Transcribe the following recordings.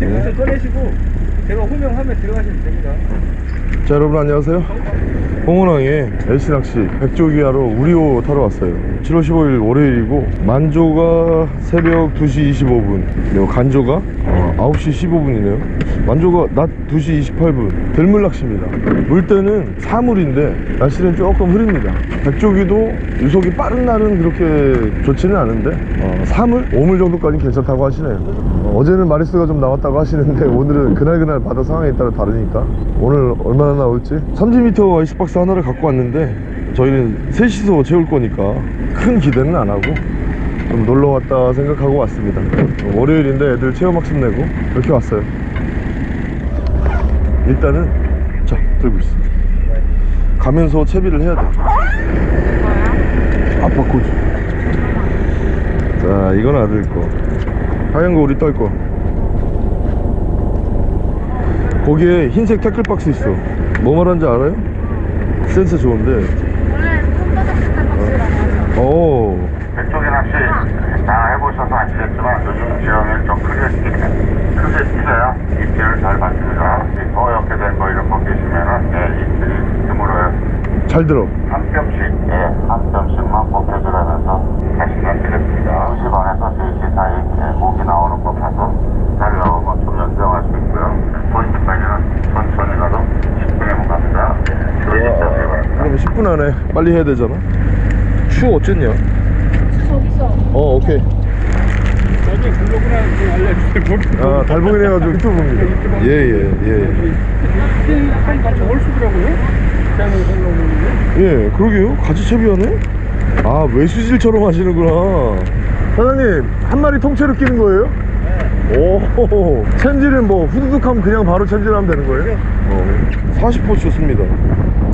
지금부터 꺼내시고 제가 호명하면 들어가시면 됩니다. 자 여러분 안녕하세요. 홍은왕의 LC 낚시 백조기 하러 우리호 타러 왔어요. 7월 15일 월요일이고 만조가 새벽 2시 25분 그리고 간조가 어, 9시 15분이네요. 만조가 낮 2시 28분. 들물 낚시입니다. 물때는 사물인데 날씨는 조금 흐립니다. 백조기도 유속이 빠른 날은 그렇게 좋지는 않은데 어, 사물? 5물 정도까지는 괜찮다고 하시네요. 어, 어제는 마리스가 좀 나왔다고 하시는데 오늘은 그날그날 바다 상황에 따라 다르니까 오늘 얼마나 나올지. 30m 아이스박스 하나를 갖고 왔는데 저희는 셋이서 채울 거니까 큰 기대는 안 하고 좀 놀러 왔다 생각하고 왔습니다. 어, 월요일인데 애들 체험학습 내고 이렇게 왔어요. 일단은 자 들고 있어 가면서 채비를 해야 돼 아빠 코즈 자 이건 아들 거. 하얀 거 우리 딸 거. 거기에 흰색 태클박스 있어. 뭐 말하는지 알아요? 센스 좋은데. 원래 손바닥 박스라고 오 백조개 낚시 다 해 보셔서 아시겠지만 요즘 지형이 좀 크게 크게 뛰어야 입질을 잘 받습니다. 이 더옇게 된거 이런 거 계시면은 예, 입질이 드물어요. 잘 들어 한 뼘씩 예, 한 뼘씩만 벗겨주라면서 자신감 드렸습니다. 2시 반에서 3시 사이 예, 목이 나오는 거 봐서 잘 나오면 좀 연장할 수 있고요. 포인트까지는 천천히 가도 10분이면 갑니다. 예, 바랍니다. 그럼 10분 안에 빨리 해야 되잖아 추 어쨌냐? 어 오케이 나중에 블로그나 좀 알려주세요. 아 달봉이네 가지고 유튜브입니다 예 예 예 한 같이 홀수더라고요. 그냥 올라오는데. 예, 그러게요. 같이 채비하네? 아, 외수질처럼 하시는구나. 사장님, 한 마리 통째로 끼는 거예요? 네. 오, 챔질은 뭐 후두둑 하면 그냥 바로 챔질하면 되는 거예요? 어, 40호 줬습니다.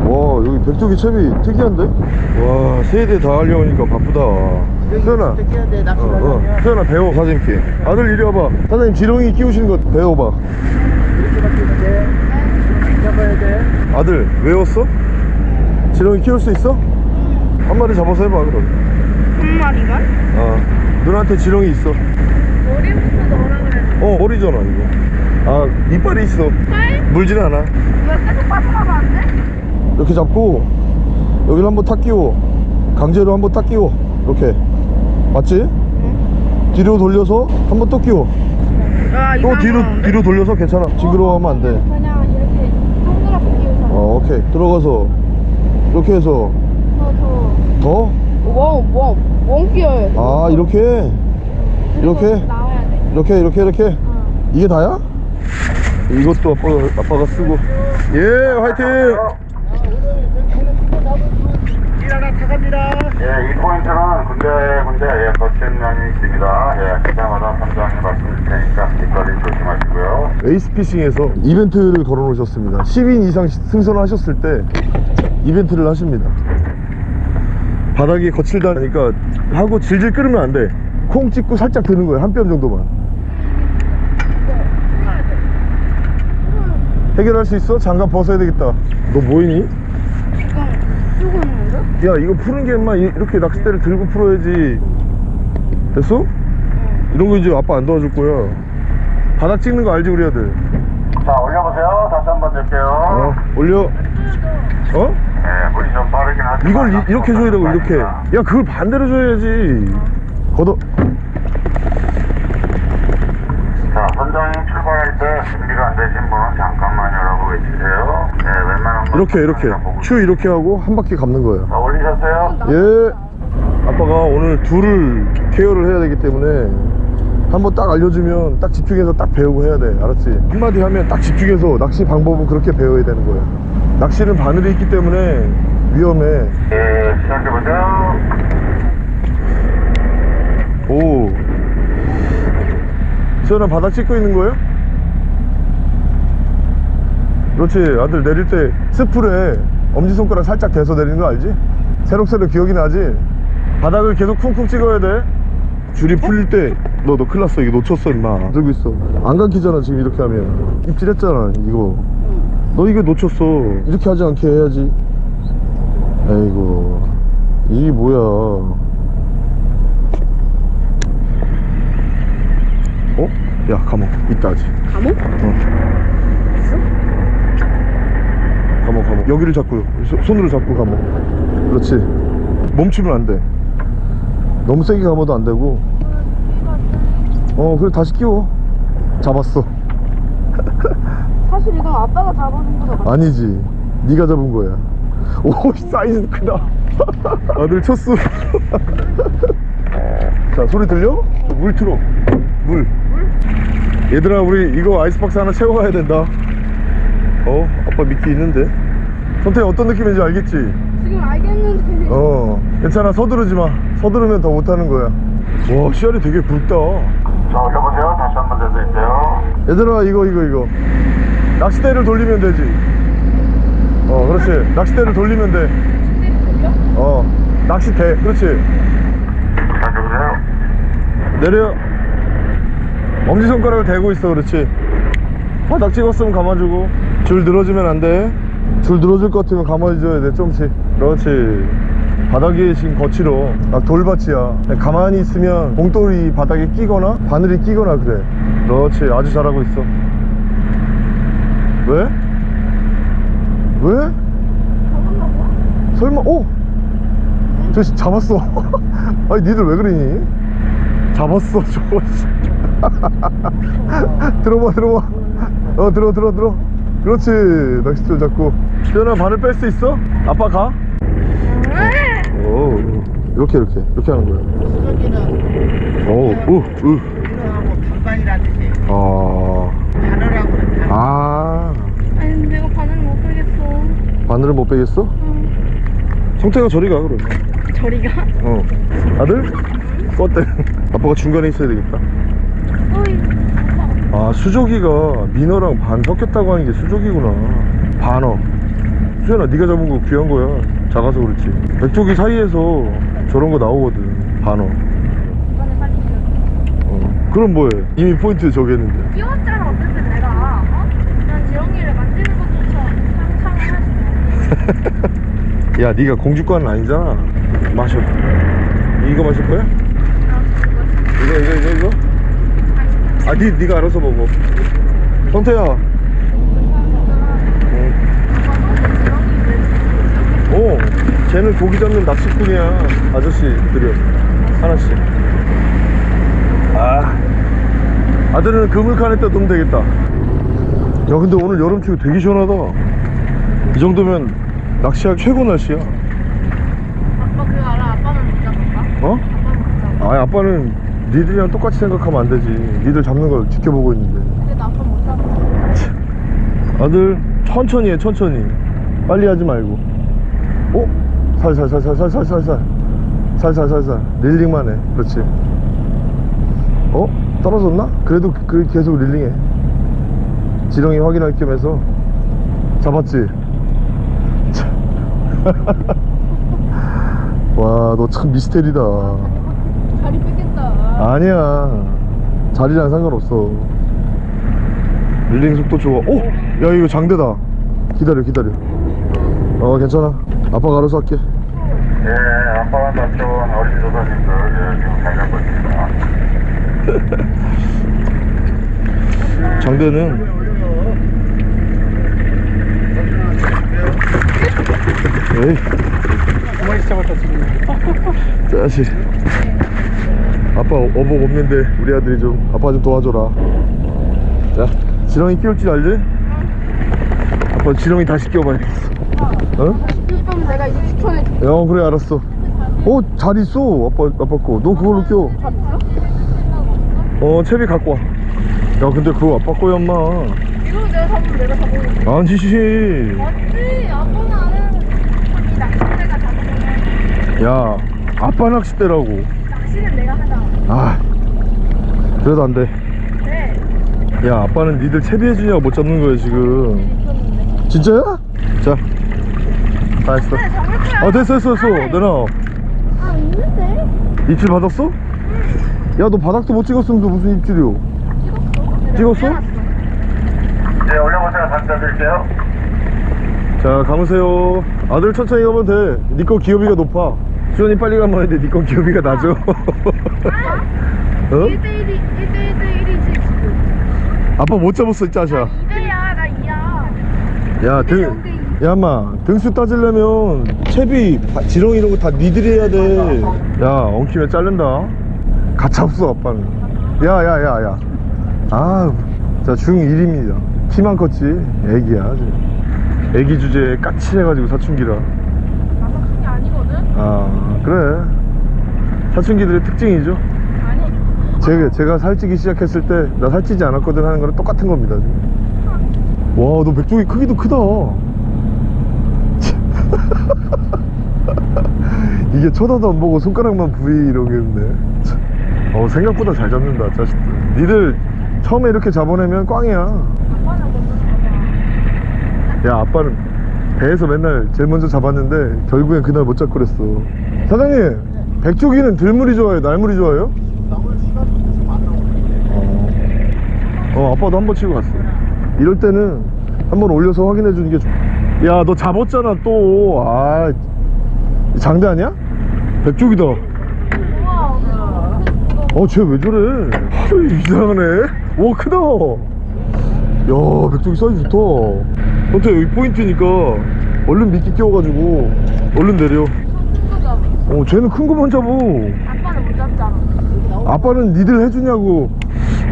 와, 여기 백조기 채비 특이한데? 와, 세대 다 하려니까 바쁘다. 태연아, 어, 어, 태연아 배워, 사장님께. 아들 이리 와봐. 사장님 지렁이 끼우시는 거 배워봐. 잡아야 돼. 아들, 외웠어? 지렁이 키울 수 있어? 한 마리 잡아서 해봐, 그럼. 한 마리가? 어 누나한테 지렁이 있어 머리부터 넣으라 그랬는데 어 머리잖아 이거 아 이빨이 있어 팔? 물지는 않아 왜 계속 빠져나가면 안 돼? 이렇게 잡고 여기를 한번 탁 끼워. 강제로 한번 딱 끼워. 이렇게. 맞지? 뒤로 돌려서 한번 또 끼워. 아 또 뒤로 뒤로 돌려서 괜찮아. 징그러워하면 안돼. 그냥 이렇게 동그랗게 끼우잖아. 어 오케이. 들어가서. 이렇게 해서. 저저 더? 웡웡웡 끼워요 아 이렇게? 이렇게? 이렇게 이렇게 이렇게? 어. 이게 다야? 이것도 아빠가, 아빠가 쓰고. 예 화이팅 타갑니다. 예, 이 포인트는 군데 군데 예, 거친 면이 있습니다. 예, 그때마다 선장님 말씀드릴 테니까 뒷거리 조심하시고요. 에이스피싱에서 이벤트를 걸어 놓으셨습니다 10인 이상 시- 승선하셨을 때 이벤트를 하십니다 바닥이 거칠다니까 하고 질질 끓으면 안 돼 콩 찍고 살짝 드는 거예요 한 뼘 정도만 해결할 수 있어? 장갑 벗어야 되겠다 너 뭐이니? 야 이거 푸는 게 이- 이렇게 낚싯대를 들고 풀어야지. 됐어? 이런 거 이제 아빠 안 도와줄 거야. 바닥 찍는 거 알지 우리 아들? 자, 올려보세요. 다시 한번 드릴게요. 어 올려. 어? 예, 물이 좀 빠르긴 하지만 이걸 이, 렇게 줘야 되고 이렇게. 야 그걸 반대로 줘야지. 걷어. 자, 선장님 출발할 때 준비가 안 되신 분은 잠깐만요라고 외치세요. 네, 웬만한 건 이렇게 이렇게. 추 이렇게 하고 한 바퀴 감는 거예요 자, 올리셨어요? 예 아빠가 오늘 둘을 케어를 해야 되기 때문에 한번 딱 알려주면 딱 집중해서 딱 배우고 해야 돼 알았지 한마디 하면 딱 집중해서 낚시 방법은 그렇게 배워야 되는 거야 낚시는 바늘이 있기 때문에 위험해 예, 시작해보세요. 오 시원한 바닥 찍고 있는 거예요? 그렇지 아들 내릴 때 스풀에 엄지손가락 살짝 대서 내리는 거 알지? 새록새록 기억이 나지? 바닥을 계속 쿵쿵 찍어야 돼. 줄이 풀릴 때너 너 큰일 났어. 이거 놓쳤어 임마. 들고 있어? 안 감기잖아 지금 이렇게 하면. 입질했잖아 이거. 너 이거 놓쳤어. 이렇게 하지 않게 해야지. 아이고. 이게 뭐야. 어? 야 감옥. 있다 아직. 감옥? 감옥 감옥. 여기를 잡고 소- 손으로 잡고 감옥. 그렇지. 멈추면 안돼. 너무 세게 감아도 안 되고. 어 그래 다시 끼워. 잡았어. 사실 이건 아빠가 잡아준 거가 아니지. 네가 잡은 거야. 오 사이즈 크다. 아들 쳤어. 자 소리 들려? 물 틀어. 물? 얘들아 우리 이거 아이스박스 하나 채워가야 된다 어? 아빠 미끼 있는데? 선택 어떤 느낌인지 알겠지? 지금 알겠는데. 어 괜찮아. 서두르지 마. 서두르면 더 못하는 거야. 와 씨알이 되게 굵다. 자, 올려보세요. 다시 한번더 드릴게요. 얘들아 이거 이거 이거. 낚싯대를 돌리면 되지. 어 그렇지. 낚싯대를 돌리면 돼 어 낚싯대. 그렇지. 자, 누구세요? 내려. 엄지손가락을 대고 있어. 그렇지. 바닥 찍었으면 감아주고 줄 늘어지면 안돼줄 늘어질 것 같으면 감아줘야 돼 조금씩 그렇지. 바닥이 지금 거칠어 막 돌밭이야. 가만히 있으면 봉돌이 바닥에 끼거나 바늘이 끼거나 그래. 그렇지. 아주 잘하고 있어. 왜? 왜? 설마 오! 저 씨, 잡았어. 아니 니들 왜 그러니? 잡았어 저거. 들어봐 들어봐. 어 들어 들어 들어 그렇지. 낚싯줄 잡고. 시연아 바늘 뺄수 있어? 아빠 가? 오 이렇게 이렇게. 이렇게 하는 거야. 오우우. 반반이라는 뜻이 아. 아. 아니 내가 바늘 못 빼겠어. 바늘을 못 빼겠어? 성태가 저리 가 그럼 저리 가? 어. 아들? 껐대. 아빠가 중간에 있어야 되겠다 아 수조기가 민어랑 반 섞였다고 하는 게 수조기구나. 반어. 수연아 네가 잡은 거 귀한 거야. 작아서 그렇지. 백조기 사이에서 저런 거 나오거든. 반어. 어. 그럼 뭐해? 이미 포인트 저기 했는데. 끼웠잖아 어쨌든 내가. 어? 난 지영이를 만지는 것조차 상상을 할수 야 네가 공주과는 아니잖아. 마셔. 이거 마실 거야? 이거 이거 이거 이거? 아 니, 네가 알아서 먹어. 성태야. 오 쟤는 고기 잡는 낚시꾼이야. 아저씨들이 하나씩. 아. 아들은 그물칸에 떠 놓으면 되겠다. 야 근데 오늘 여름치고 되게 시원하다. 이 정도면 낚시하기 최고 날씨야. 아빠 그거 알아? 아빠는 못 잡을까? 어? 아빠는 못 잡아. 아니 아빠는 니들이랑 똑같이 생각하면 안 되지. 니들 잡는 걸 지켜보고 있는데. 근데 아빠 못 잡아. 아들 천천히 해 천천히. 빨리 하지 말고. 어? 살살살살살살살살. 살살살살. 릴링만 해. 그렇지. 어? 떨어졌나? 그래도 그 계속 릴링해. 지렁이 확인할 겸 해서. 잡았지? 와 너 참 미스테리다. 다리 뺏겠다 아니야. 자리랑 상관없어. 릴링 속도 좋아. 오! 야 이거 장대다. 기다려 기다려. 어 괜찮아. 아빠가 알아서 할게. 예, 아빠가 맞춘 어린 조사님들 예, 지금 잘 잡고 있습니다. 장대는? 에이. 두 마리 잡았다 지금. 자식 아빠 어복 없는데 우리 아들이 좀 아빠 좀 도와줘라. 자 지렁이 끼울 줄 알지? 아빠 지렁이 다시 끼워봐야겠어? 어? 그럼 내가 이제 추천해줄게. 야 그래 알았어. 어 잘 있어 아빠 아빠 거너 그걸로 껴잘 있어? 어 채비 갖고 와야 근데 그거 아빠 거야 엄마. 이거 내가 잡으면 내가 잡아볼게. 아니지 맞지? 아빠는 잡으면 야 아빠 낚싯대라고. 낚시는 하잖 아아 그래도 안돼. 네. 야 아빠는 니들 채비해주냐고 못 잡는 거야 지금. 진짜야? 자. 다 했어. 네아 됐어 됐어 됐어. 내놔. 아 있는데? 입질 받았어? 야 너 바닥도 못 찍었으면서 무슨 입질이요? 찍었어? 찍었어? 네, 올려보세요. 다시 드릴게요. 자 감으세요. 아들 천천히 가면 돼니거 기어비가 높아. 수현이 빨리 가면 해도 니거 기어비가 낮아 어? 1대1이 1대1대1이지 지금 아빠 못 잡았어 이 짜샤 나 이야 야, 등, 야, 마 등수 따지려면 채비, 바- 지렁 이런 거 다 니들이 해야 돼. 야, 엉키면 자른다. 가차 없어, 아빠는. 야, 야, 야, 야. 아, 자, 중1입니다. 키만 컸지. 애기야. 애기 주제에 까칠해가지고 사춘기라. 나 사춘기 아니거든? 아, 그래. 사춘기들의 특징이죠. 제가, 제가 살찌기 시작했을 때, 나 살찌지 않았거든 하는 거랑 똑같은 겁니다. 와, 너 백종이 크기도 크다. 이게 쳐다도 안 보고 손가락만 부위 이러겠네. 참. 어, 생각보다 잘 잡는다, 자식들. 니들 처음에 이렇게 잡아내면 꽝이야. 야, 아빠는 배에서 맨날 제일 먼저 잡았는데, 결국엔 그날 못 잡고 그랬어. 사장님, 백조기는 들물이 좋아요? 날물이 좋아요? 어, 아빠도 한 번 치고 갔어. 이럴 때는 한 번 올려서 확인해 주는 게 좋아. 야, 너 잡았잖아, 또. 아, 장대 아니야? 백조기다. 우와 어, 쟤 왜 저래? 아유, 이상하네. 와, 크다. 야, 백조기 사이즈 좋다. 근데 여기 포인트니까 얼른 미끼 끼워가지고 얼른 내려. 어, 쟤는 큰 거만 잡어. 아빠는 못 잡잖아 아빠는 니들 해주냐고.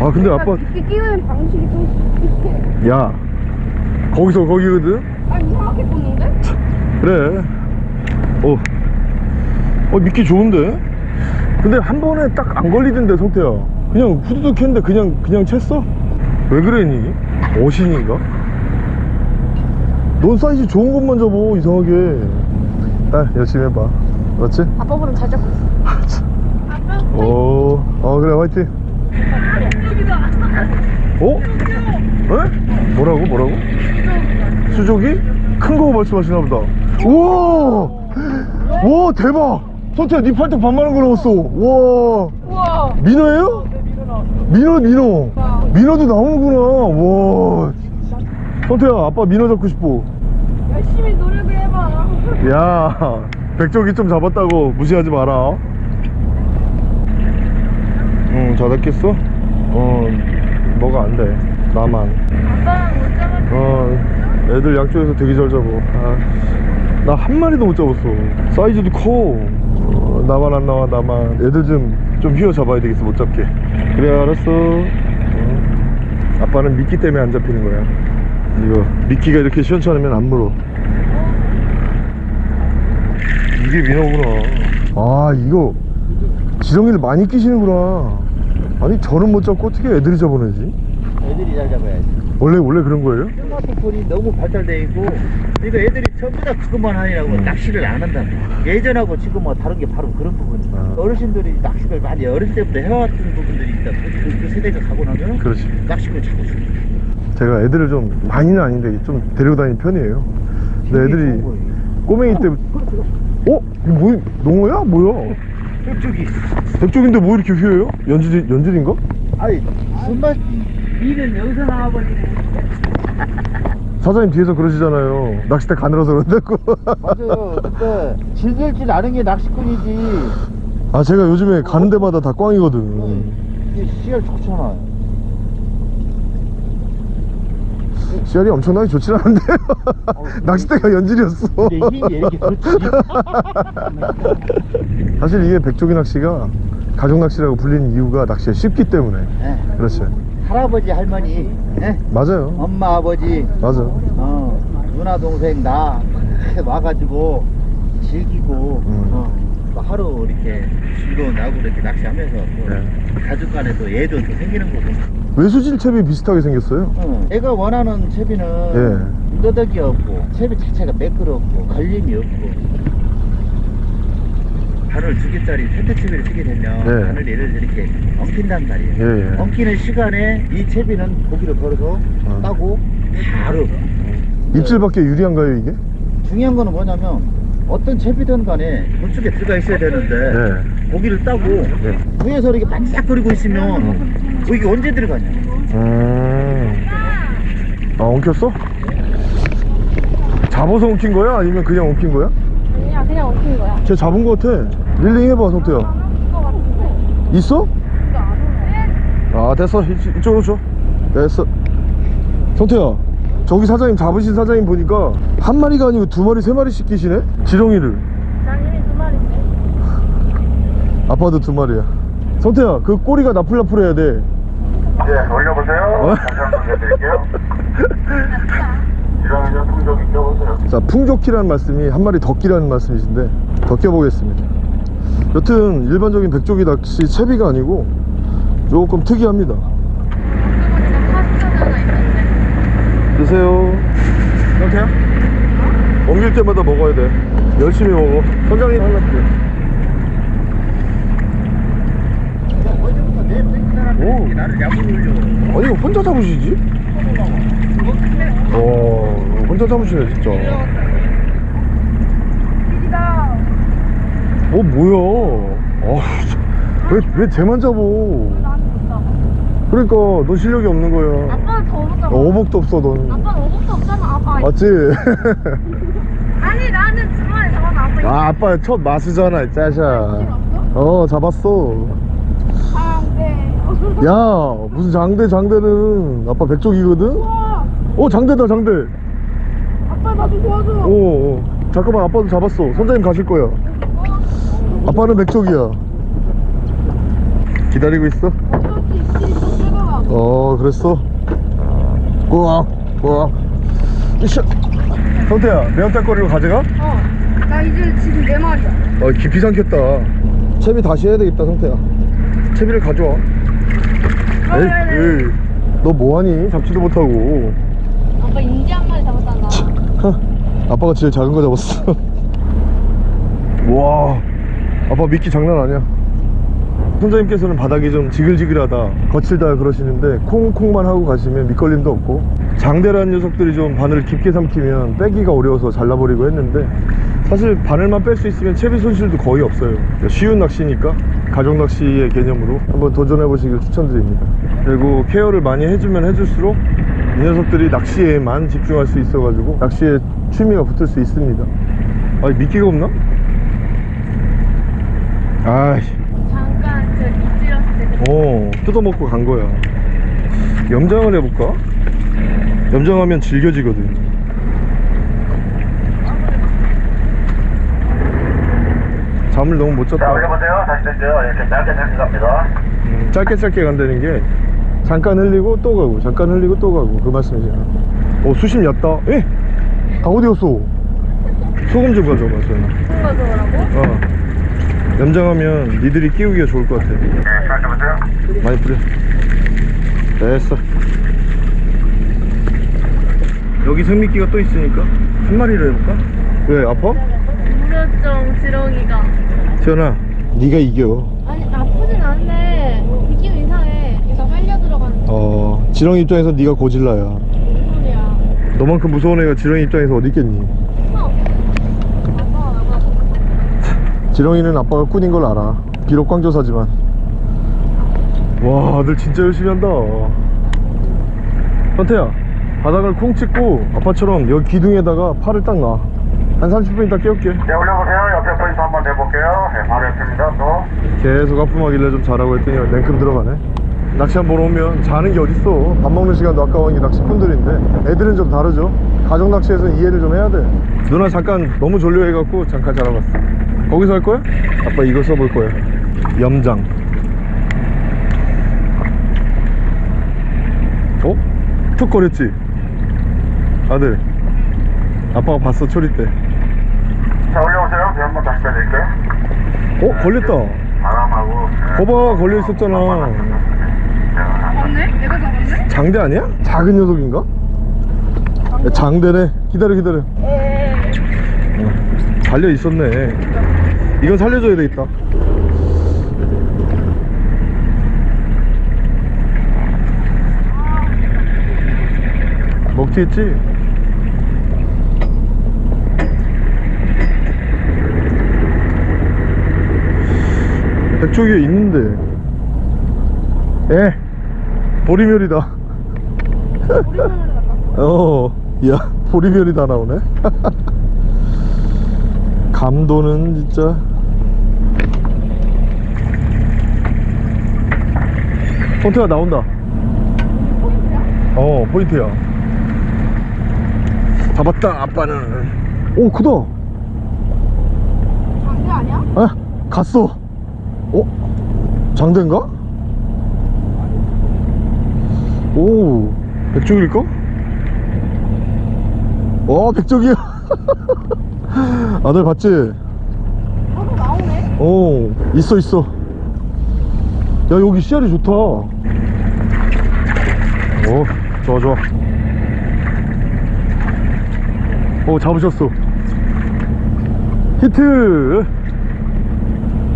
아, 근데 아빠, 이렇게 끼우는 방식이 좀 비슷해 야, 거기서 거기거든? 아 이상하게 꽂는데? 그래. 어. 어, 미끼 좋은데? 근데 한 번에 딱 안 걸리던데, 성태야. 그냥 후두둑 했는데 그냥, 그냥 챘어? 왜 그래니? 어신인가? 넌 사이즈 좋은 것만 잡어, 이상하게. 딸, 열심히 해봐. 맞지? 아빠보다 잘 잡고 있어 아빠 어, 어, 그래, 화이팅. 어? 에? 뭐라고, 뭐라고? 수족이? 큰 거 말씀하시나 보다. 우와! 와, 대박! 성태야, 네 팔뚝 반만한 거 나왔어. 와, 우와 민어예요? 민어, 민어. 민어도 나오는구나. 와. 성태야, 아빠 민어 잡고 싶어. 열심히 노력을 해봐 야, 백조기 좀 잡았다고 무시하지 마라. 응, 잘했겠어? 어, 뭐가 안 돼. 나만. 아빠랑 못 잡았어 어, 애들 양쪽에서 되게 잘 잡아. 아, 나 한 마리도 못 잡았어. 사이즈도 커. 어, 나만 안 나와, 나만. 애들 좀, 좀 휘어 잡아야 되겠어, 못 잡게. 그래, 알았어. 어. 아빠는 미끼 때문에 안 잡히는 거야. 이거, 미끼가 이렇게 시원찮으면 안 물어. 이게 민어구나. 아, 이거, 지렁이를 많이 끼시는구나. 아니, 저는 못 잡고 어떻게 애들이 잡아내지? 애들이 잘 잡아야지. 원래, 원래 그런 거예요? 스마트폰이 너무 발달돼 있고, 그러니까 애들이 전부 다 그것만 하느라고 음. 낚시를 안 한다. 예전하고 지금하고 다른 게 바로 그런 부분이야. 아. 어르신들이 낚시를 많이 어릴 때부터 해왔던 부분들이 있다. 그, 그 세대가 가고 나면 그렇지. 낚시를 자꾸 주 제가 애들을 좀 많이는 아닌데 좀 데리고 다니는 편이에요. 근데 애들이 꼬맹이 때 어? 이거 뭐 농어야? 뭐야? 쪽이 백쪽인데 뭐 이렇게 휘어요? 연질 연질인가? 아니 손맛 이는 여기서 나와버리네. 사장님 뒤에서 그러시잖아요. 낚싯대 가늘어서 그런다고. 맞아요. 근데 질질질 않은 게 낚시꾼이지. 아 제가 요즘에 가는 데마다 다 꽝이거든. 이게 씨알 좋잖아. 씨알이 엄청나게 좋진 않은데 낚싯대가 연질이었어. 근데 힘이 이렇게 그렇지. 사실 이게 백조기 낚시가 가족 낚시라고 불리는 이유가 낚시가 쉽기 때문에. 예. 그렇죠. 할아버지 할머니, 예? 맞아요. 엄마 아버지, 맞아. 어, 누나 동생 나 와가지고 즐기고 음. 어, 또 하루 이렇게 즐거운 나고 이렇게 낚시하면서 또 네. 가족 간에 또 애도 또 생기는 거고. 외수질 채비 비슷하게 생겼어요. 어, 애가 원하는 채비는 예. 너덕이 없고 채비 자체가 매끄럽고 걸림이 없고 바늘 두 개짜리 텐트 채비를 쓰게 되면 예. 바늘 얘를 이렇게 엉킨단 말이에요. 예, 예. 엉키는 시간에 이 채비는 고기를 걸어서 어. 따고 바로 입질밖에 유리한가요 이게? 중요한 거는 뭐냐면 어떤 채비든 간에 물속에 들어가 있어야 되는데 네. 고기를 따고 네. 위에서 이렇게 반짝거리고 있으면 고기가 언제 들어가냐 음. 아 엉켰어? 잡아서 엉킨 거야? 아니면 그냥 엉킨 거야? 아니야 그냥 엉킨 거야 쟤 잡은 거 같아. 릴링 해봐 성태야. 같은데 있어? 아 됐어 이, 이쪽으로 줘. 됐어 성태야 저기 사장님 잡으신 사장님 보니까 한 마리가 아니고 두 마리 세 마리씩 끼시네 지렁이를 난 이미 두 마리인데. 아빠도 두 마리야 성태야 그 꼬리가 나풀나풀해야 돼 예, 올려보세요. 어? 다시 한번 해드릴게요. 지렁이는 풍족이 껴보세요. 자 풍족기라는 말씀이 한 마리 더 끼라는 말씀이신데 더 껴보겠습니다 여튼 일반적인 백조기 낚시 채비가 아니고 조금 특이합니다 파스타가 있는데. 드세요 성태야? 옮길 때마다 먹어야 돼 열심히 먹어 선장님 할랍게 오. 아니 혼자 잡으시지? 어 혼자 잡으시네 진짜. 어 뭐야 왜, 왜 쟤만 잡어. 그러니까 너 실력이 없는 거야. 어, 어복도 없어 넌 아빠는 어복도 없잖아. 아빠. 맞지? 아니 나는 두 마리 잡아도 아빠. 이거 아 아빠 첫 마스잖아 이 짜샤 어 잡았어 아, 네. 야 무슨 장대 장대는 아빠 백족이거든? 우와. 어 장대다 장대 아빠 나좀 도와줘. 어, 어 잠깐만 아빠도 잡았어 선장님 가실 거야 아빠는 백족이야 기다리고 있어 어쩔 수 있지. 좀 뜨거워. 어 그랬어 꾸악 꾸악 으쌰 성태야 매운탕거리로 가져가? 어. 나 이제 지금 네 마리야. 어 깊이 삼켰다 채비 다시 해야 되겠다 성태야 채비를 가져와 아, 에이, 네, 네. 에이. 너 뭐하니 잡지도 못하고 아빠 인지 한 마리 잡았잖아. 하, 아빠가 제일 작은 거 잡았어 와 아빠 미끼 장난 아니야 선장님께서는 바닥이 좀 지글지글하다 거칠다 그러시는데 콩콩만 하고 가시면 밑걸림도 없고. 장대라는 녀석들이 좀 바늘을 깊게 삼키면 빼기가 어려워서 잘라버리고 했는데 사실 바늘만 뺄 수 있으면 채비 손실도 거의 없어요. 쉬운 낚시니까 가족 낚시의 개념으로 한번 도전해 보시길 추천드립니다. 그리고 케어를 많이 해주면 해줄수록 이 녀석들이 낚시에만 집중할 수 있어 가지고 낚시에 취미가 붙을 수 있습니다. 아니 미끼가 없나? 아이씨 잠깐 저 이질렀을 때. 그때 어 뜯어먹고 간 거야 염장을 해볼까? 염장하면 질겨지거든 잠을 너무 못 자, 잤다 올려보세요. 다시 됐죠. 이렇게 짧게 짧게 갑니다. 음, 짧게 짧게 간다는 게 잠깐 흘리고 또 가고 잠깐 흘리고 또 가고 그 말씀이잖아 어 수심 얕다 에? 다 어디 갔어? 소금 좀 가져봐 소연아 거 저거라고? 어 염장하면 니들이 끼우기가 좋을 것 같아 네, 시작해보세요. 많이 뿌려 됐어 여기 생미끼가 또 있으니까 한 마리를 해볼까? 왜 아파? 무료점 지렁이가. 지연아 네가 이겨 아니 나쁘진 않은데 느낌 이상해. 얘가 빨려 들어가는 어 지렁이 입장에서 네가 고질라야 소리야. 너만큼 무서운 애가 지렁이 입장에서 어디 있겠니 어. 아빠 나가. 지렁이는 아빠가 꾼인 걸 알아 비록 광조사지만 와 아들 진짜 열심히 한다 현태야 바닥을 콩 찍고 아빠처럼 여기 기둥에다가 팔을 딱 놔. 한 30분 있다 깨울게 네, 올려보세요. 옆에 포인트 한번 내볼게요. 네, 바로 옆입니다. 또. 계속 아픔하길래 좀 자라고 했더니 냉큼 들어가네 낚시 한 번 오면 자는 게 어딨어 밥 먹는 시간도 아까운 게 낚시꾼들인데 애들은 좀 다르죠 가족 낚시에서는 이해를 좀 해야 돼 누나 잠깐 너무 졸려 해갖고 잠깐 자러 갔어 거기서 할 거야? 아빠 이거 써볼 거야 염장 어? 툭 거렸지? 아들 아빠가 봤어 초리 때 자, 올려보세요. 네, 한번 다시 빼드릴게요. 어? 걸렸다 바람하고. 네. 거봐 걸려 있었잖아 잡았네? 내가 잡았네? 장대 아니야? 작은 녀석인가? 야, 장대네 기다려 기다려 어, 달려 있었네. 이건 살려줘야 되겠다. 먹튀 했지? 백조기에 있는데. 에? 보리멸이다. 어, 야, 보리별이 다 나오네. 감도는 진짜. fon태가 나온다. 어 포인트야 잡았다 아빠는 오 크다 장대 아니야? 아 갔어 어? 장대인가? 오 백종일까? 와 백종이야 아들 봤지? 너도 나오네? 어 있어 있어. 야 여기 씨알이 좋다. 오 좋아 좋아. 오 잡으셨어. 히트!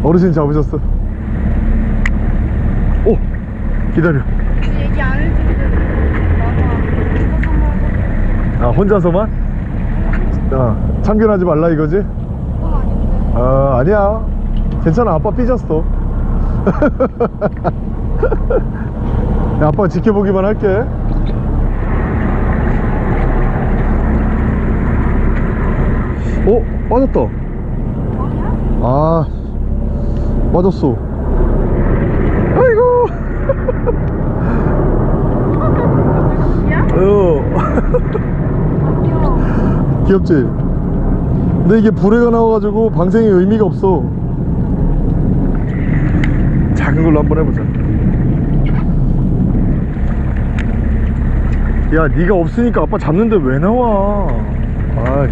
어르신 잡으셨어. 오 기다려. 근데 얘기 안 나가. 아 혼자서만? 아 참견하지 말라 이거지? 아 아니야 괜찮아 아빠 삐졌어 야, 아빠 지켜보기만 할게 어? 빠졌다? 아 빠졌어 아이고 야? 어 귀엽지? 근데 이게 불에가 나와가지고 방생이 의미가 없어. 작은 걸로 한번 해보자. 야 네가 없으니까 아빠 잡는데 왜 나와? 아이.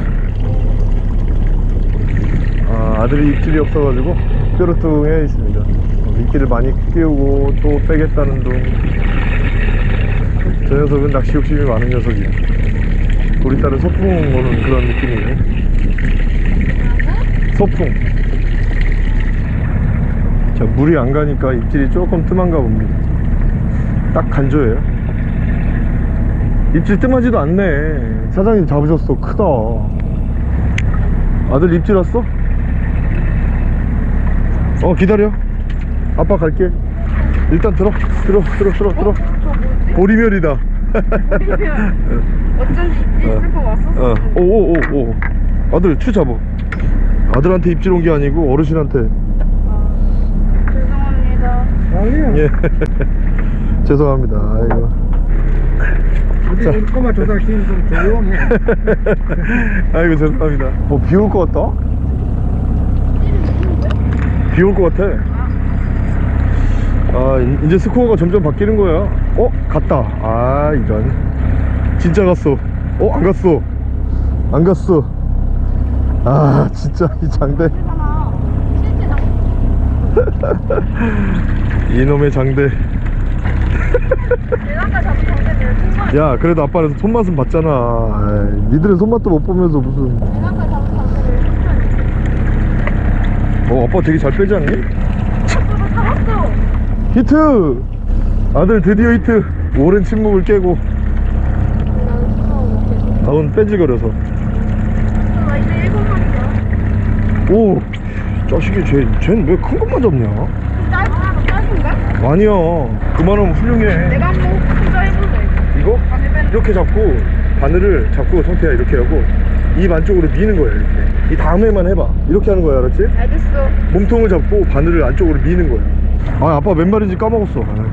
아 아들이 입질이 없어가지고 뾰루뚱해 있습니다. 어, 미끼를 많이 끼우고 또 빼겠다는 둥저 녀석은 낚시 욕심이 많은 녀석이야 우리 딸은 소풍 오는 그런 느낌이네 소풍. 자 물이 안 가니까 입질이 조금 뜸한가 봅니다. 딱 간조예요. 입질 뜸하지도 않네. 사장님 잡으셨어. 크다. 아들 입질 왔어? 어 기다려. 아빠 갈게. 일단 들어. 들어 들어 들어 들어. 저 뭐지? 보리멸이다. 어쩐지 입질 어. 있을 거 왔었어. 어, 오오오오 아들 추 잡아 아들한테 입질 온 게 아니고 어르신한테. 죄송합니다. 아니야. 예. 죄송합니다. 아이고. 우리 우리 꼬마 조상팀 좀 조용해. 아이고 죄송합니다. 뭐 비 올 것 같다? 비 올 것 같아. 아 이- 이제 스코어가 점점 바뀌는 거야. 어? 갔다. 아 이런. 진짜 갔어. 어? 안 갔어. 안 갔어 아 진짜 이 장대. 이놈의 장대. 야 그래도 아빠는 손맛은 봤잖아. 에이, 니들은 손맛도 못 보면서 무슨. 어 아빠 되게 잘 빼지 않니? 히트! 아들 드디어 히트. 오랜 침묵을 깨고. 다운 빼질거려서 나 이제 일곱 마리야 오 자식이 쟤, 쟤는 왜 큰 것만 잡냐? 짧은 짧은가? 아니야 그만하면 훌륭해 내가 한번 혼자 해볼래 이거? 이렇게 잡고 바늘을 잡고 성태야 이렇게 하고 입 안쪽으로 미는 거야 이렇게 이 다음에만 해봐 이렇게 하는 거야 알았지? 알겠어 몸통을 잡고 바늘을 안쪽으로 미는 거야 아 아빠 몇 마리인지 까먹었어 아.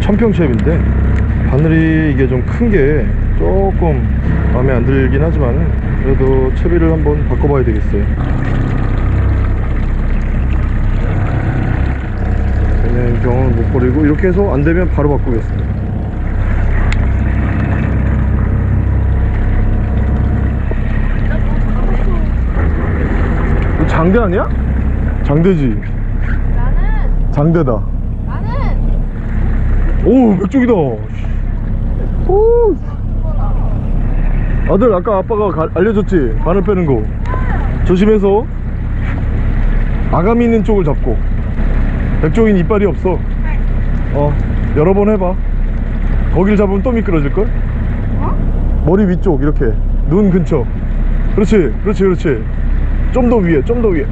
천평채비인데 바늘이 이게 좀 큰 게 조금 마음에 안 들긴 하지만 그래도 채비를 한번 바꿔봐야 되겠어요. 그냥 경험을 못 버리고 이렇게 해서 안 되면 바로 바꾸겠습니다. 장대 아니야? 장대지. 나는 장대다. 나는 오 맥쪽이다. 오 아들 아까 아빠가 가- 알려줬지? 바늘 빼는 거. 조심해서 아가미 있는 쪽을 잡고. 백종인 이빨이 없어. 어 여러 번 해봐. 거길 잡으면 또 미끄러질걸? 어? 머리 위쪽 이렇게. 눈 근처. 그렇지 그렇지 그렇지. 좀 더 위에 좀 더 위에.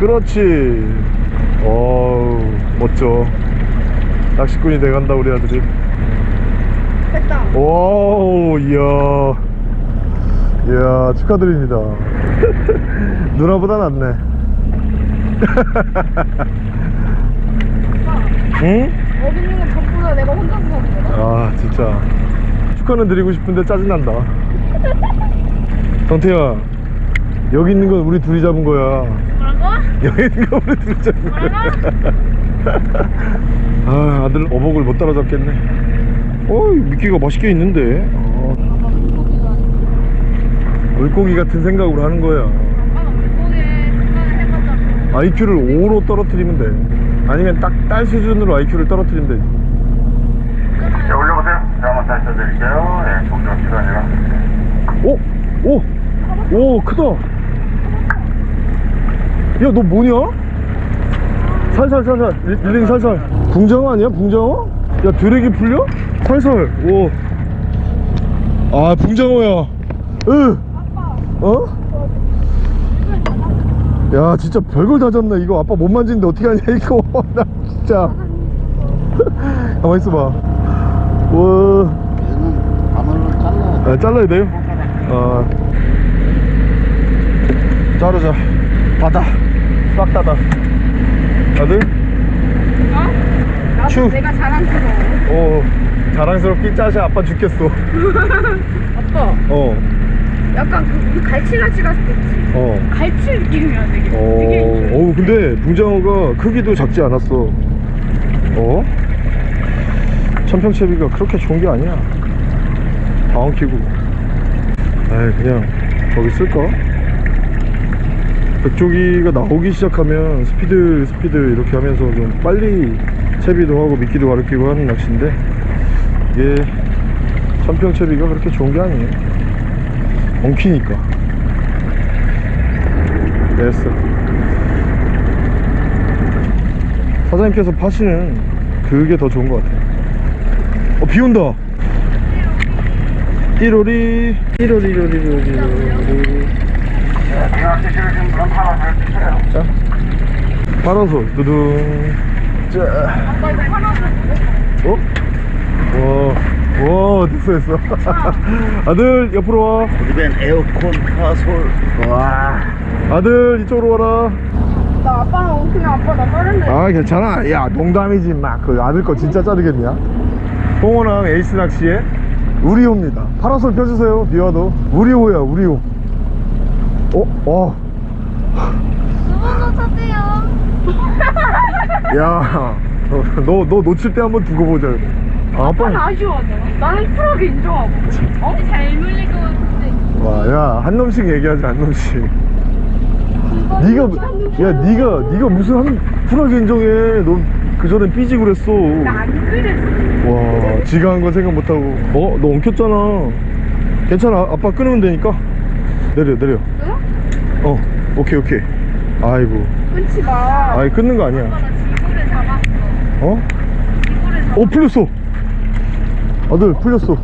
그렇지. 어우 멋져. 낚시꾼이 돼간다 우리 아들이. 됐다. 오 이야 이야 축하드립니다. 누나보다 낫네. 응? 어디 있는 건 전부 그거 내가 혼자 무서운 거야. 아 진짜. 축하는 드리고 싶은데 짜증난다. 정태야 여기 있는 건 우리 둘이 잡은 거야. 뭐라고? 여기 있는 건 우리 둘이 잡은 거야. 뭐라고? 아 아들 어복을 못 따라잡겠네. 어이 미끼가 맛있게 있는데 어, 아빠 물고기가 아니고. 물고기 같은 생각으로 하는 거야 아빠가 물고기에 생각을 해봤잖아. IQ를 5로 떨어뜨리면 돼 아니면 딱 딸 수준으로 IQ를 떨어뜨리면 되지 네, 올려보세요. 제가 한번 다시 쳐드릴게요. 예, 동전 시간이라. 오! 오! 오 크다 야 너 뭐냐? 살살 살살 릴- 릴링 살살 붕장어 아니야 붕장어? 야 드래기 풀려? 살살 오아 붕장어야 으. 어? 야 진짜 별걸 다 졌네 이거 아빠 못 만지는데 어떻게 하냐 이거 나 진짜 가만 있어봐 와 얘는 가물을 잘라. 아, 잘라야 돼요? 아 자르자 받아 싹 닫아 아들? 어? 나도 추. 내가 자랑스러워. 어 자랑스럽게 짜시 아빠 죽겠어 아빠. 어 약간 그 갔을 때 있지. 어. 갈치 느낌이야 되게. 되게 어, 좋아. 어우 근데 붕장어가 크기도 작지 않았어 어? 천평채비가 그렇게 좋은 게 아니야 다 엉키고 에이 그냥 거기 쓸까? 백조기가 나오기 시작하면 스피드 스피드 이렇게 하면서 좀 빨리 채비도 하고 미끼도 가르키고 하는 낚시인데 이게 천평채비가 그렇게 좋은 게 아니에요 엉키니까. 됐어. 사장님께서 파시는 그게 더 좋은 것 같아요. 어 비온다. 띠로리 띠로리로리로리 네, 낚시 싫으신 분은 파란색 주세요. 자 파란솔 두둥. 자. 어? 와, 와 됐어 됐어 아들 옆으로 와 우리벤 에어컨 파솔. 와. 아들 이쪽으로 와라 나 아빠랑 그냥 아빠 나 빠른데. 아 괜찮아 야 농담이지 막그 아들 거 진짜 자르겠냐 홍원항 에이스 낚시의 우리호입니다 파라솔 펴주세요 비와도 우리호야 우리호 어? 어? 두번더 쳤대요. 야, 너, 너 놓칠 때 한번 두고 보자. 아, 아빠는 아빠. 아쉬워하잖아. 나는 쿨하게 인정하고. 어? 잘 물릴 것 같은데. 와, 야, 한 놈씩 얘기하지, 한 놈씩. 네가, 야, 네가, 네가 무슨 한, 쿨하게 인정해. 너 그전엔 삐지고 그랬어. 나 안 그랬어. 와, 지가 한 건 생각 못하고. 어, 너 엉켰잖아. 괜찮아, 아빠 끊으면 되니까. 내려, 내려. 끊어? 어, 오케이, 오케이. 아이고. 끊지 마. 아이, 끊는 거 아니야. 아빠가 지구를 잡았어. 어? 지구를 잡았어. 어, 풀렸어. 아들, 풀렸어.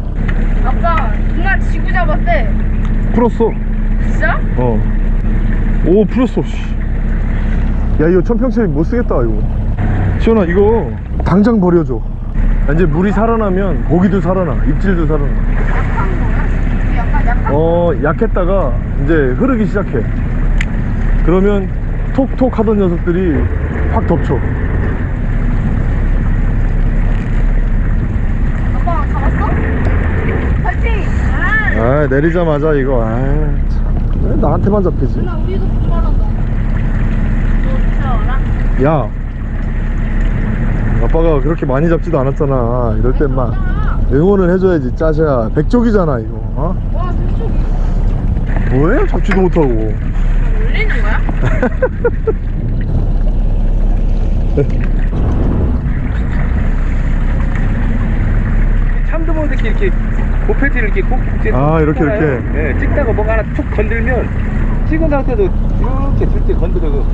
아빠 누나 지구 잡았대. 풀었어. 진짜? 어. 오 풀렸어. 씨. 야 이거 천평채비 못 쓰겠다 이거. 시원아 이거 당장 버려줘. 이제 물이 살아나면 고기도 살아나, 입질도 살아나. 약한 거야? 그 약간 약한 어 약했다가 이제 흐르기 시작해. 그러면 톡톡 하던 녀석들이 확 덮쳐. 아빠가 잡았어? 파이팅! 아, 내리자마자 이거 아 참. 왜 나한테만 잡히지? 누나 우리도. 야 아빠가 그렇게 많이 잡지도 않았잖아. 이럴 땐막 응원을 해줘야지 짜샤. 백족이잖아 이거. 어? 와, 저쪽이 뭐해? 잡지도 못하고 올리는 거야? 참도 모르게 이렇게 고패지를 이렇게 꼭 이제 아, 이렇게, 찍잖아요. 이렇게. 예, 찍다가 뭐가 하나 툭 건들면 찍은 상태도 이렇게 들때 건드려서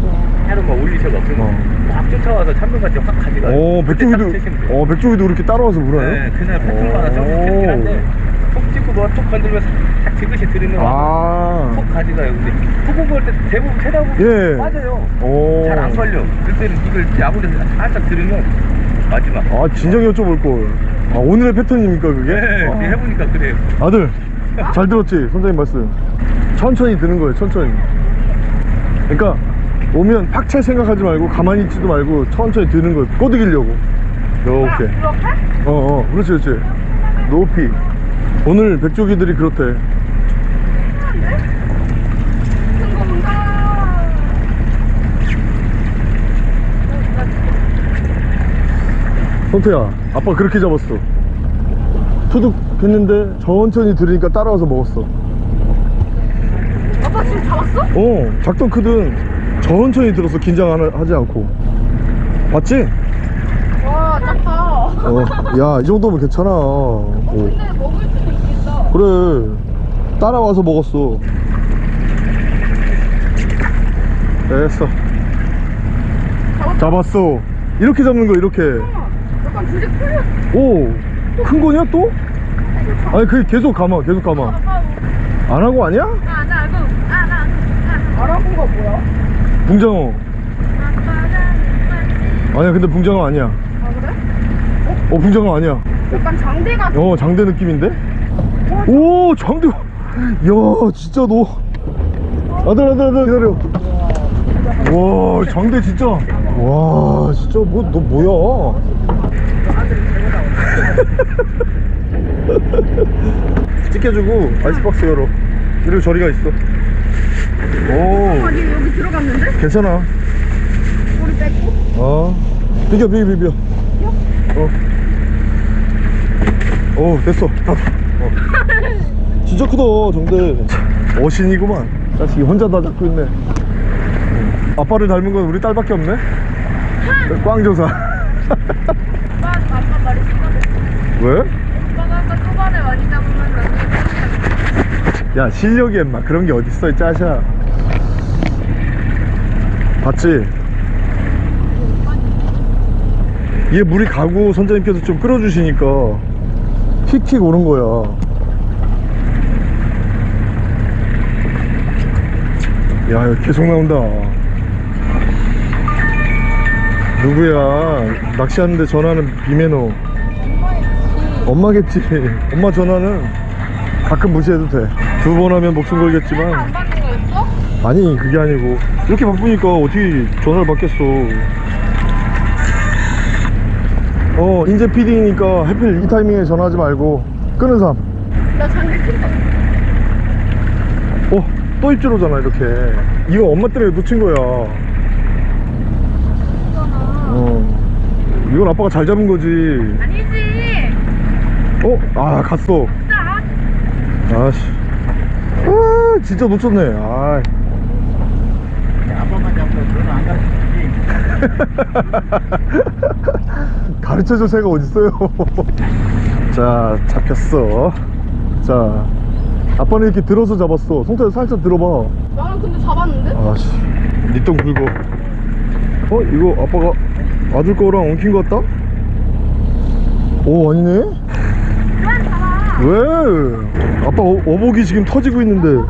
하루 막 올리셔서 그러면 어. 막 쫓아와서 참돔같이 확 가져가요 오딱 돼요. 어 백조기도 이렇게 따라와서 물어요? 네, 그날 패턴마다 좀 오. 틀리긴 한데 툭 찍고 뭐툭 건들면 싹 지그시 들으면 아 툭 가져가요 근데 툭 볼때 대부분 쳐다보면 예. 빠져요 오. 잘안 걸려 그때는 이걸 야구에서 살짝 들으면 마지막 아 진작에 여쭤볼 걸. 아 오늘의 패턴입니까 그게? 네, 아. 해보니까 그래요 아들 잘 들었지 선생님 말씀. 천천히 드는 거예요 천천히. 그러니까 오면 팍채 생각하지 말고 가만히 있지도 말고 천천히 드는 거예요. 꼬드기려고. 이렇게? 어어 그렇지 그렇지 높이 오늘 백조기들이 그렇대 큰 건가? 성태야 아빠 그렇게 잡았어 투둑 했는데 천천히 들으니까 따라와서 먹었어 아빠 지금 잡았어? 어 작든 크든 천천히 들었어 긴장 안 하- 하지 않고 봤지? 와 작다. 어 야 이 정도면 괜찮아 어. 근데 먹을 수도 있겠다. 그래 따라와서 먹었어 됐어 잡았어 이렇게 잡는 거 이렇게 풀려. 오 큰 거냐 또? 아니 그 계속 감아 계속 감아. 안 하고 아니야? 안 하고. 안 하고. 안 하고가 뭐야? 붕장어. 아니야 근데 붕장어 아니야. 아 그래? 어 붕장어 아니야. 약간 장대가 어 장대 느낌인데? 오 장대. 야 진짜 너. 아들 아들 아들 기다려. 와 장대 진짜. 와 진짜 뭐 너 뭐야 찍혀주고 아이스박스 열어. 그리고 저리가 있어. 오. 아니 여기 들어갔는데? 괜찮아. 우리 뺏고? 어. 비벼 비벼 비벼. 어. 어 됐어. 다 어. 진짜 크다 정대. 어신이구만. 자식이 혼자 다 잡고 있네. 응. 아빠를 닮은 건 우리 딸밖에 없네? 꽝조사 오빠 아빠 말이 심각해. 왜? 오빠가 아까 초반에 많이 잡으면 야 실력이 엠마 그런 게 어딨어 이 짜샤 봤지? 얘 물이 가고 선장님께서 좀 끌어주시니까 킥킥 오는 거야 야 계속 나온다 누구야? 낚시하는데 전화는 비매너. 엄마겠지. 엄마 전화는 가끔 무시해도 돼. 두 번 하면 목숨 걸겠지만? 아니 그게 아니고. 이렇게 바쁘니까 어떻게 전화를 받겠어? 어 인제 PD니까 하필 이 타이밍에 전화하지 말고 끄는 삶 나 장대 큰다. 어, 또 입질 오잖아 이렇게. 이거 엄마 때문에 놓친 거야 어 이건 아빠가 잘 잡은 거지 아니지. 어? 아 갔어 짜. 아씨 아 진짜 놓쳤네 아 아빠만 잡고 너는 안 가르치지. 가르쳐줄 새가 어딨어요 자 잡혔어 자 아빠는 이렇게 들어서 잡았어 송태야 살짝 들어봐 나는 근데 잡았는데? 아씨 니똥 굵어 어? 이거 아빠가 아들 거랑 엉킨 거 같다? 오 아니네? 왜? 아빠 어, 어복이 지금 터지고 있는데.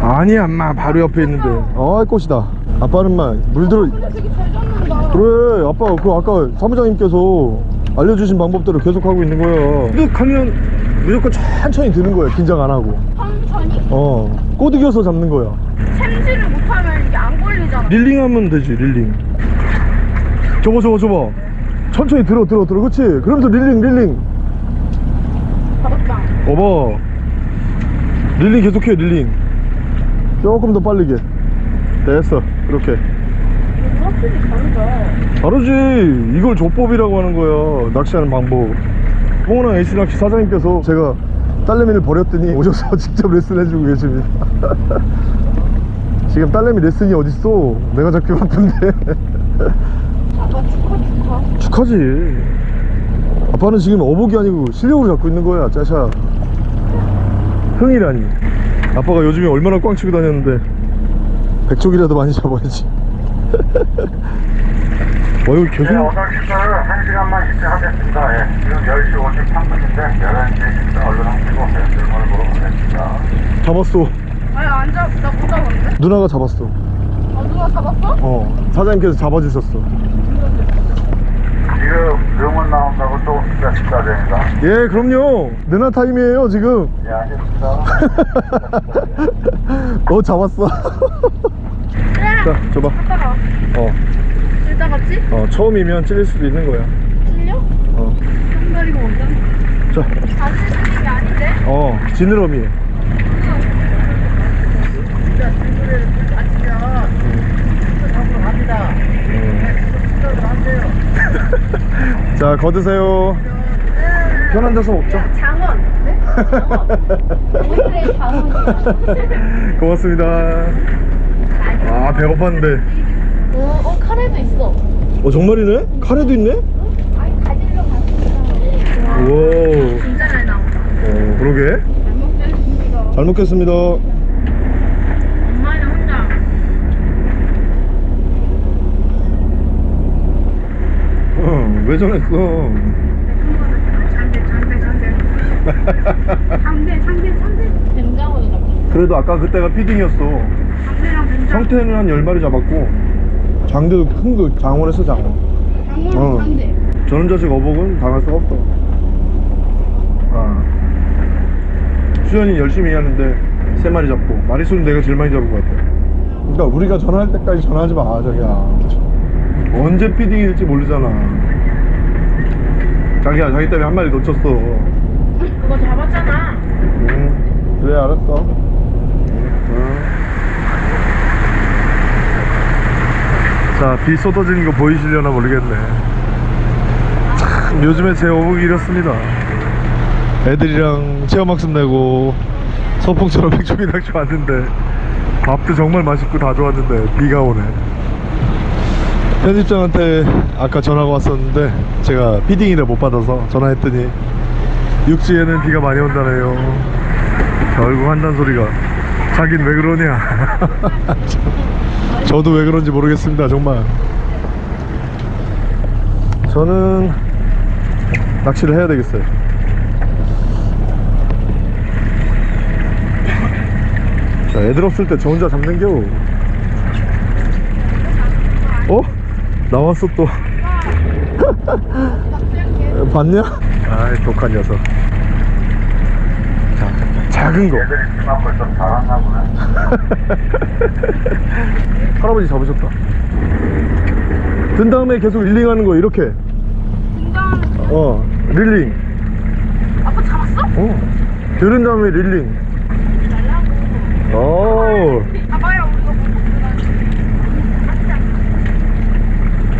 아니야 엄마 바로 옆에 있는데 아이 꽃이다 아빠는 막물 들어 근데 되게 잘 잡는다. 그래 아빠 그 아까 사무장님께서 알려주신 방법대로 계속 하고 있는 거야 근데 가면 무조건 천천히 드는 거야 긴장 안 하고 천천히? 어 꼬드겨서 잡는 거야 챔질을 못하면 이게 안 걸리잖아. reeling 하면 되지 reeling. 저거 저거 저거 천천히 들어 들어 들어. 그렇지? 그러면서 reeling reeling. 어봐. reeling 계속해 reeling. 조금 더 빠르게. 됐어. 이렇게. 다르지. 이걸 조법이라고 하는 거야. 낚시하는 방법. 뽕랑 에이스 낚시 사장님께서 제가 딸내미를 버렸더니 오셔서 직접 레슨 해주고 계십니다 지금 딸내미 레슨이 어딨어? 내가 잡기 바쁜데. 아빠 축하 축하. 축하지. 아빠는 지금 어복이 아니고 실력으로 잡고 있는 거야 짜샤. 흥이라니. 아빠가 요즘에 얼마나 꽝 치고 다녔는데. 백쪽이라도 많이 잡아야지. 어 이거 계속 네, 오늘 시간을 1시간만 일찍 하겠습니다. 예, 지금 10시 53분인데 11시에 식사 얼른 하시고 예, 질문을 물어보겠습니다. 잡았어 아니 안 잡, 나못 잡았는데? 누나가 잡았어 아 누가 잡았어? 어 사장님께서 잡아주셨어 지금 병원 나온다고 또 식사 식사됩니다. 예 그럼요 누나 타임이에요 지금 예, 알겠습니다. 어 잡았어. 자 줘봐 아빠가 어질 작았지? 어 처음이면 찔릴 수도 있는 거야 찔려? 어, 손다리가 완전 자, 안 찔리는 게 아닌데? 어 지느러미 진짜 자 거드세요 편한 데서 먹자 장원. 네? 장원. 고맙습니다 아 배고팠는데 어, 어, 카레도 있어. 어 정말이네? 카레도 있네? 아니, 가지러 갔어. 오 진짜 잘 나온다. 어, 그러게 잘 먹겠습니다. 잘 먹겠습니다 엄마는 혼자. 어, 왜 전했어 장대, 장대, 장대. 장대, 장대, 장대. 된장어도 잡혔어. 그래도 아까 그때가 피딩이었어. 성태는 한 10마리 잡았고 장대도 큰 거 장원에서 장원 장원, 어. 장대. 저런 자식 어복은 당할 수가 없어 아. 수현이 열심히 하는데 세 마리 잡고 마리수는 내가 제일 많이 잡은 것 같아 그러니까 우리가 전화할 때까지 전화하지 마 자기야 언제 피딩일지 모르잖아 자기야 자기 때문에 한 마리 놓쳤어. 그거 잡았잖아. 응. 그래 알았어. 응. 자비 쏟아지는 거 보이시려나 모르겠네. 참 요즘에 제 어묵이 이렇습니다. 애들이랑 체험학습 내고 소풍처럼 백종이 낚시 왔는데 밥도 정말 맛있고 다 좋았는데 비가 오네 편집장한테 아까 전화가 왔었는데 제가 피딩이를 못 받아서 전화했더니 육지에는 비가 많이 온다네요. 결국 한단 소리가. 자긴 왜 그러냐. 저도 왜 그런지 모르겠습니다 정말. 저는 낚시를 해야 되겠어요. 자 애들 없을 때 저 혼자 잡는겨 어? 나왔어 또. 봤냐? 아이 독한 녀석. 자, 작은 거. 할아버지 잡으셨다. 든 다음에 계속 릴링하는 거 이렇게. 어 릴링. 아빠 잡았어? 어 들은 다음에 릴링. 달라고. 오 봐봐요, 우리가 못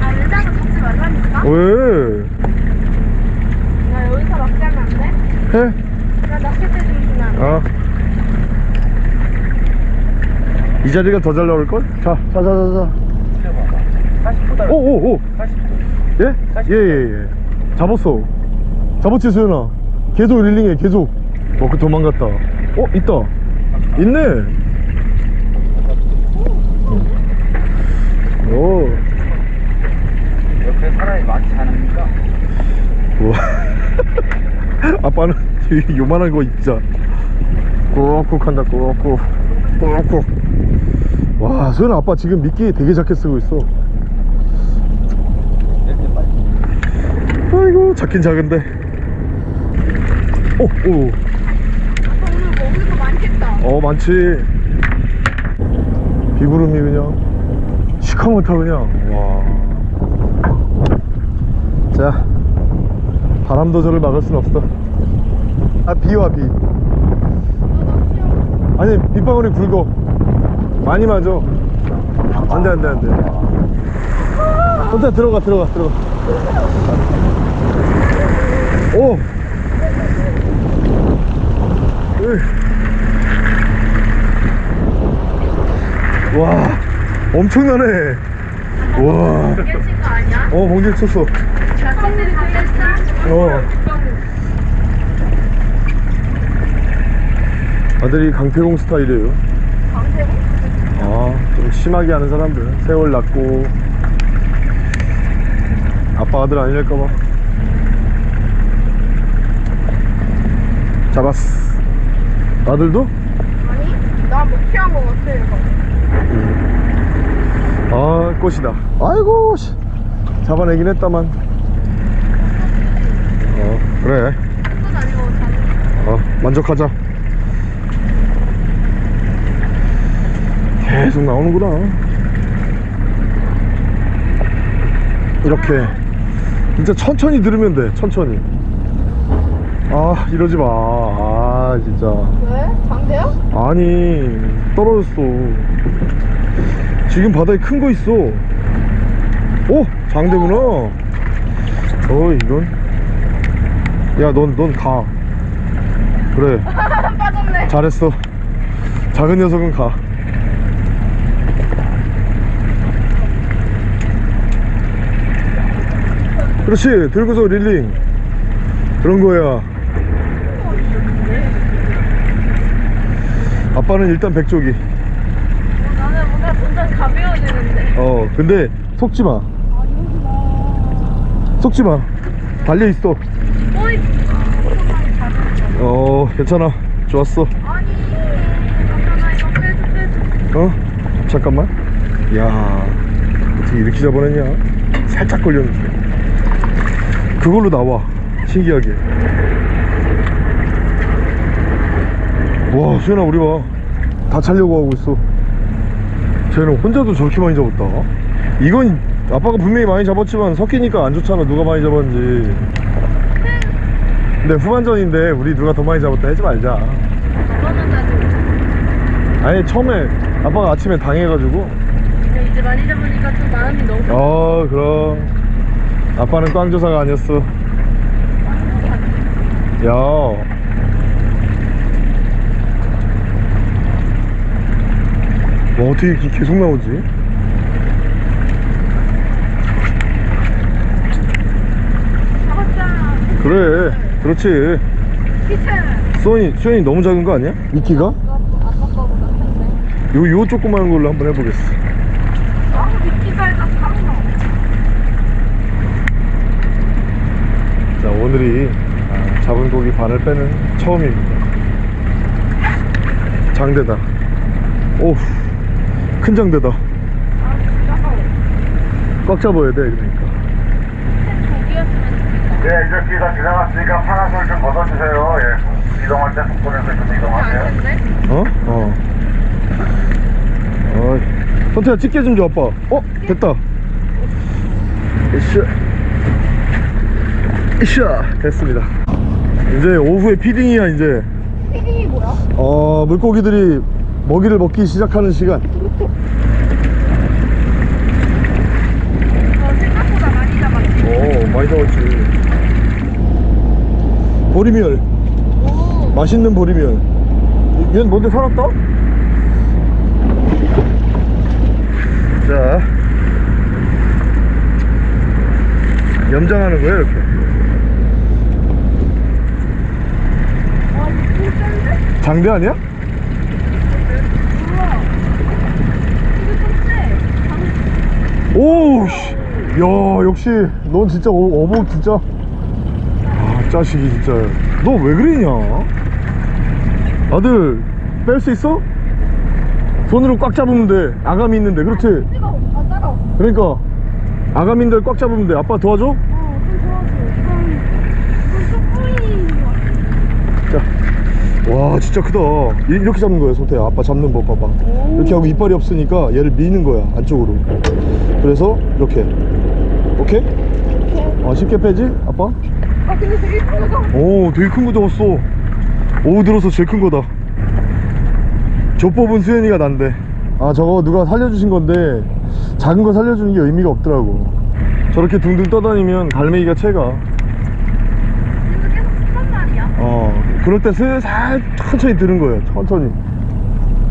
아, 의자는 잡지 말라니까? 왜? 나 여기서 낚시하면 안 돼? 해? 나 낚싯대 좀 돼? 어. 이 자리가 더 잘 나올걸? 자, 자, 자, 자, 자. 40보다 오, 오, 오. 40. 예? 예, 예, 예. 잡았어. 잡았지, 수연아. 계속 릴링해, 계속. 어, 그 도망갔다. 어, 있다. 있네. 오. 옆에 사람이 많지 않으니까 우와. 아빠는 되게 요만한 거 진짜 꾹꾹 한다 꾹꾹 꾹꾹 와 소연아 아빠 지금 미끼 되게 작게 쓰고 있어 아이고 작긴 작은데 오, 오. 아빠 오늘 먹을 거 많겠다. 어 많지 비구름이 그냥 시커멓다 그냥 와자 바람도 저를 막을 순 없어. 아 비와 비. 아니 빗방울이 굵어. 많이 맞아. 안돼 안돼 안돼. 혼자 들어가 들어가 들어가. 오! 으. 와 엄청나네. 와? 어 번개 쳤어 어? 어 아들이 강태공 스타일이에요 강태공? 아 좀 심하게 하는 사람들 세월 낳고 아빠 아들 아니랄까봐 잡았어 아들도? 아니, 나 먹튀한 거 같아, 이거. 아 꽃이다 아이고 씨. 잡아내긴 했다만 어 그래. 어 만족하자. 계속 나오는구나. 이렇게. 진짜 천천히 들으면 돼 천천히. 아 이러지 마아 진짜. 왜? 장대야? 아니 떨어졌어. 지금 바다에 큰 거 있어. 오 장대구나. 어 이건 야넌 넌 가. 그래. 빠졌네. 잘했어. 작은 녀석은 가. 그렇지. 들고서 릴링. 그런 거야. 아빠는 일단 백조기. 나는 뭔가 점점 가벼워지는데. 어 근데 속지마. 속지마. 달려있어. 어 괜찮아. 좋았어. 어? 잠깐만. 야 어떻게 이렇게 잡아냈냐? 살짝 걸렸는데. 그걸로 나와. 신기하게. 와 수현아 우리 봐다 차려고 하고 있어. 쟤는 혼자도 저렇게 많이 잡았다? 이건 아빠가 분명히 많이 잡았지만 섞이니까 안 좋잖아. 누가 많이 잡았는지 근데 후반전인데 우리 누가 더 많이 잡았다 하지 말자. 아니 처음에 아빠가 아침에 당해가지고 근데 이제 많이 잡으니까 좀 마음이 너무. 어 그럼 아빠는 꽝조사가 아니었어 야 와, 어떻게 이렇게 계속 나오지? 그래 그렇지. 수현이, 수현이 너무 작은 거 아니야? 미끼가? 큰데. 요, 요 조그마한 걸로 한번 해보겠어 아 미끼가 일단. 자 오늘이 아, 잡은 고기 반을 빼는 처음입니다 장대다 오큰 장대다 꽉 잡아야 돼 그러니까. 예, 이제 뒤가 지나갔으니까 파란솔 좀 벗어주세요. 예. 이동할 때 속도에서 좀 이동하세요. 어? 어. 어. 선태야 집게 좀 줘 아빠 어? 됐다 이샤 이샤 됐습니다 이제 오후에 feeding이야 이제 feeding이 뭐야? 어 물고기들이 먹이를 먹기 시작하는 시간 저 생각보다 많이 잡았지. 오 많이 잡았지 보리멸 오. 맛있는 보리멸 얘는 뭔데 살았다? 자 염장하는 거야 이렇게 와? 장대 아니야? 오우씨 야 역시 넌 진짜 어, 어복 진짜 아 짜식이 진짜. 너 왜 그러냐? 아들 뺄 수 있어? 손으로 꽉 잡으면 돼. 아감이 있는데. 그렇지? 뜨거워. 아. 그러니까. 아감인들 꽉 잡으면 돼. 아빠 도와줘? 어, 좀 도와줘. 와 진짜 크다. 이- 이렇게 잡는 거야 소태야. 아빠 잡는 법 봐봐. 이렇게 하고 이빨이 없으니까 얘를 미는 거야 안쪽으로. 그래서 이렇게. 오케이? 아 쉽게 빼지? 아빠? 아, 근데 되게 크다. 오 되게 큰 거 잡았어. 오후 들어서 제일 큰 거다. 저 뽑은 수현이가 난데. 아 저거 누가 살려주신 건데 작은 거 살려주는 게 의미가 없더라고. 저렇게 둥둥 떠다니면 갈매기가 채가. 말이야. 어 그럴 때 슬살 천천히 드는 거예요 천천히.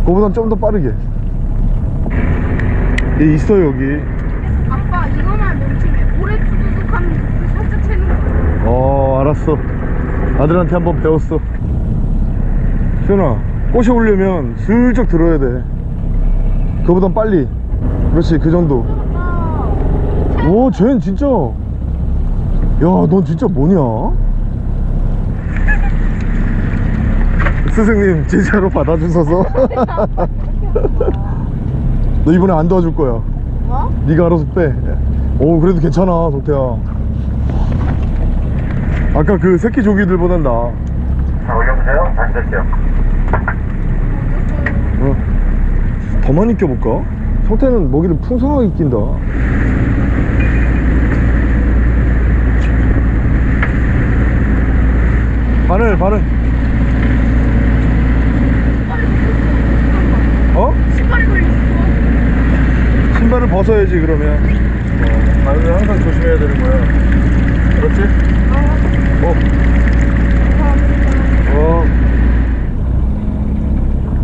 그거보단 좀 더 빠르게. 얘 있어 여기 아빠, 이거만 멈추면 오래 뚜둑하면 그 살짝 채는 거야. 어 알았어. 아들한테 한번 배웠어. 수현아 꼬셔 오려면 슬쩍 들어야 돼. 그거보단 빨리. 그렇지 그 정도. 오 쟤는 진짜. 야넌 진짜 뭐냐? 스승님 제자로 받아주셔서. 너 이번에 안 도와줄 거야. 뭐? 네가 알아서 빼오 그래도 괜찮아 동태야 아까 그 새끼 조기들보단 나. 자, 올려보세요. 다시 될게요. 어. 더 많이 껴볼까? 성태는 먹이를 풍성하게 낀다. 바늘, 바늘. 어? 신발을 벗어야지, 그러면. 어, 바늘 항상 조심해야 되는 거야. 그렇지? 어. 어.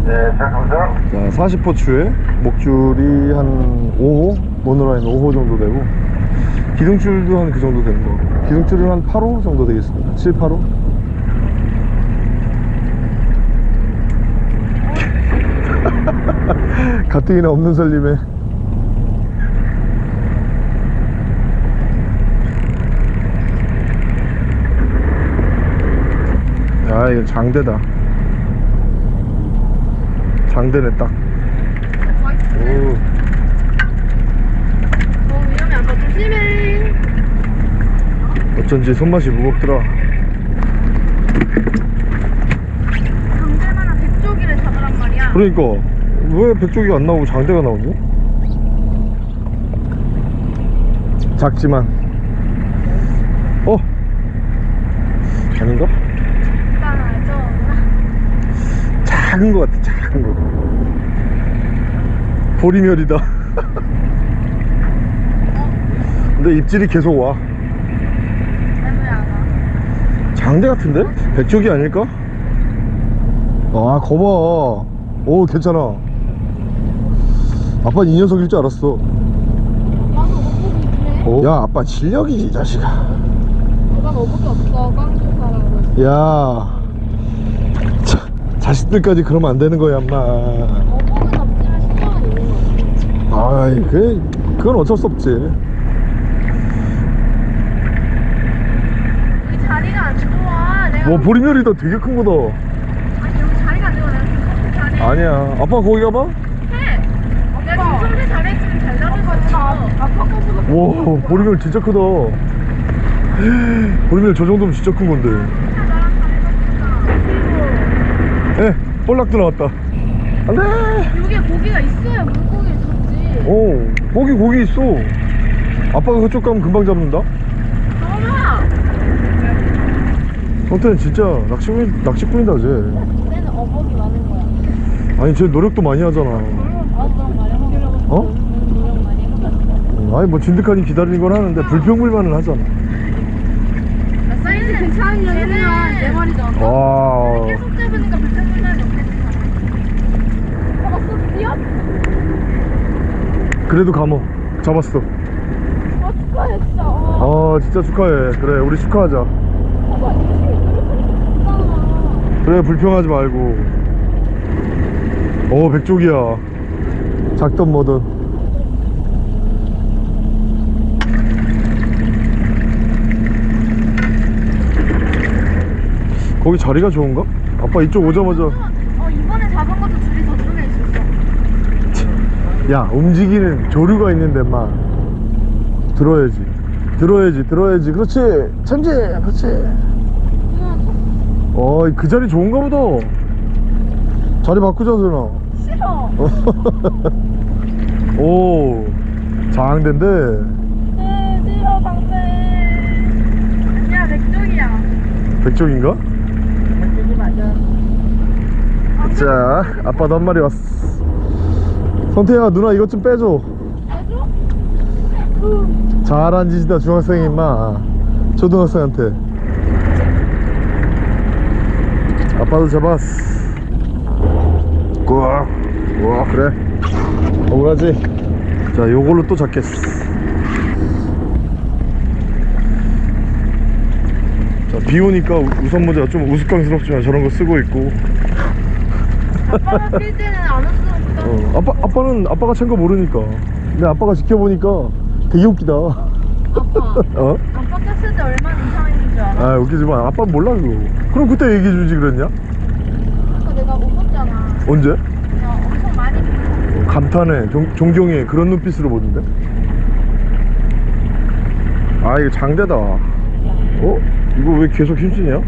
네, 시작합니다. 자 40호 추에 목줄이 한 5호 모노라인 5호 정도 되고 기둥줄도 한 그 정도 되는 거고 기둥줄은 한 8호 정도 되겠습니다 7, 8호 가뜩이나 없는 살림에 아 이거 장대다 장대네 딱 오. 어, 위험해. 아빠 조심해. 어쩐지 손맛이 무겁더라 강제만한 백조기를 잡으란 말이야. 그러니까 왜 백조기가 안 나오고 장대가 나오지? 작지만 어? 아닌가? 오빠는 알죠? 작은 것 같아 작은 거 보리멸이다 근데 입질이 계속 와. 장대 같은데? 백조기 아닐까? 아 거봐 오 괜찮아 아빠는 이 녀석일 줄 알았어. 어? 야 아빠 실력이지 이 자식아 난 어복이 없어. 깡조사라고. 야 자, 자식들까지 그러면 안 되는 거야 엄마. 아이 그 그건 어쩔 수 없지 여기 자리가 안 좋아. 내가 뭐 보리멸이 다 되게 큰 거다 아니 여기 자리가 안 좋아. 내가 지금. 아니야 아빠 거기 가봐 해. 내가 지금 자리에 있으면 잘 잡을 것 같아. 아빠 거보다 와 보리멸 진짜 크다 보리멸 저 정도면 진짜 큰 건데 나랑 다르다. 에 볼락 들어왔다 안돼 여기에 고기가 있어야 물고기를 잡지. 오 거기 고기 있어 아빠가 그쪽 가면 금방 잡는다 성태는 진짜 낚시꾼, 낚시꾼이다 쟤 그때는 어복이 많은 거야. 아니 쟤 노력도 많이 하잖아. 어? 아니 뭐 진득하니 기다리는 걸 하는데 불평불만을 하잖아 나 사이즈 괜찮으면 내 말이잖아. 와 계속 잡으니까 불편불편이 없겠지. 아빠 쏙 뛰어? 그래도 감어. 잡았어. 아 축하해 진짜. 아 진짜 축하해. 그래 우리 축하하자. 그래 불평하지 말고. 어 백족이야. 작던 뭐든. 거기 자리가 좋은가? 아빠 이쪽 오자마자 어 이번에 잡은 것도 줄이 저쪽에 있었어. 야 움직이는 조류가 있는데 막 들어야지 들어야지 들어야지 그렇지 참지 그렇지 어그 자리 좋은가 보다 자리 바꾸자 누나 싫어. 오 장대인데 네 싫어 방패. 아니야 맥쪽이야. 백종인가? 맥쪽이 맞아. 자 아빠도 한 마리 왔어 선태야 누나 이것 좀 빼줘. 해줘? 잘한 짓이다 중학생이 임마. 초등학생한테. 아빠도 잡았어. 우와 우와. 그래. 억울하지? 자 요걸로 또 잡겠어. 자 비 오니까 우- 우산 모자 좀 우스꽝스럽지만 저런 거 쓰고 있고. 아빠가 뛸 때는 안. 어, 아빠, 아빠는 아빠가 찬 거 모르니까 근데 아빠가 지켜보니까 되게 웃기다 아빠. 어? 아빠 꼈을 때 얼마나 이상했는 줄 알아? 아 웃기지만 아빠 몰라 그거 그럼 그때 얘기해주지 그랬냐? 아까 내가 웃었잖아. 언제? 야, 엄청 많이 비고. 감탄해 종, 존경해 그런 눈빛으로 보는데 아 이거 장대다 어? 이거 왜 계속 힘쓰냐?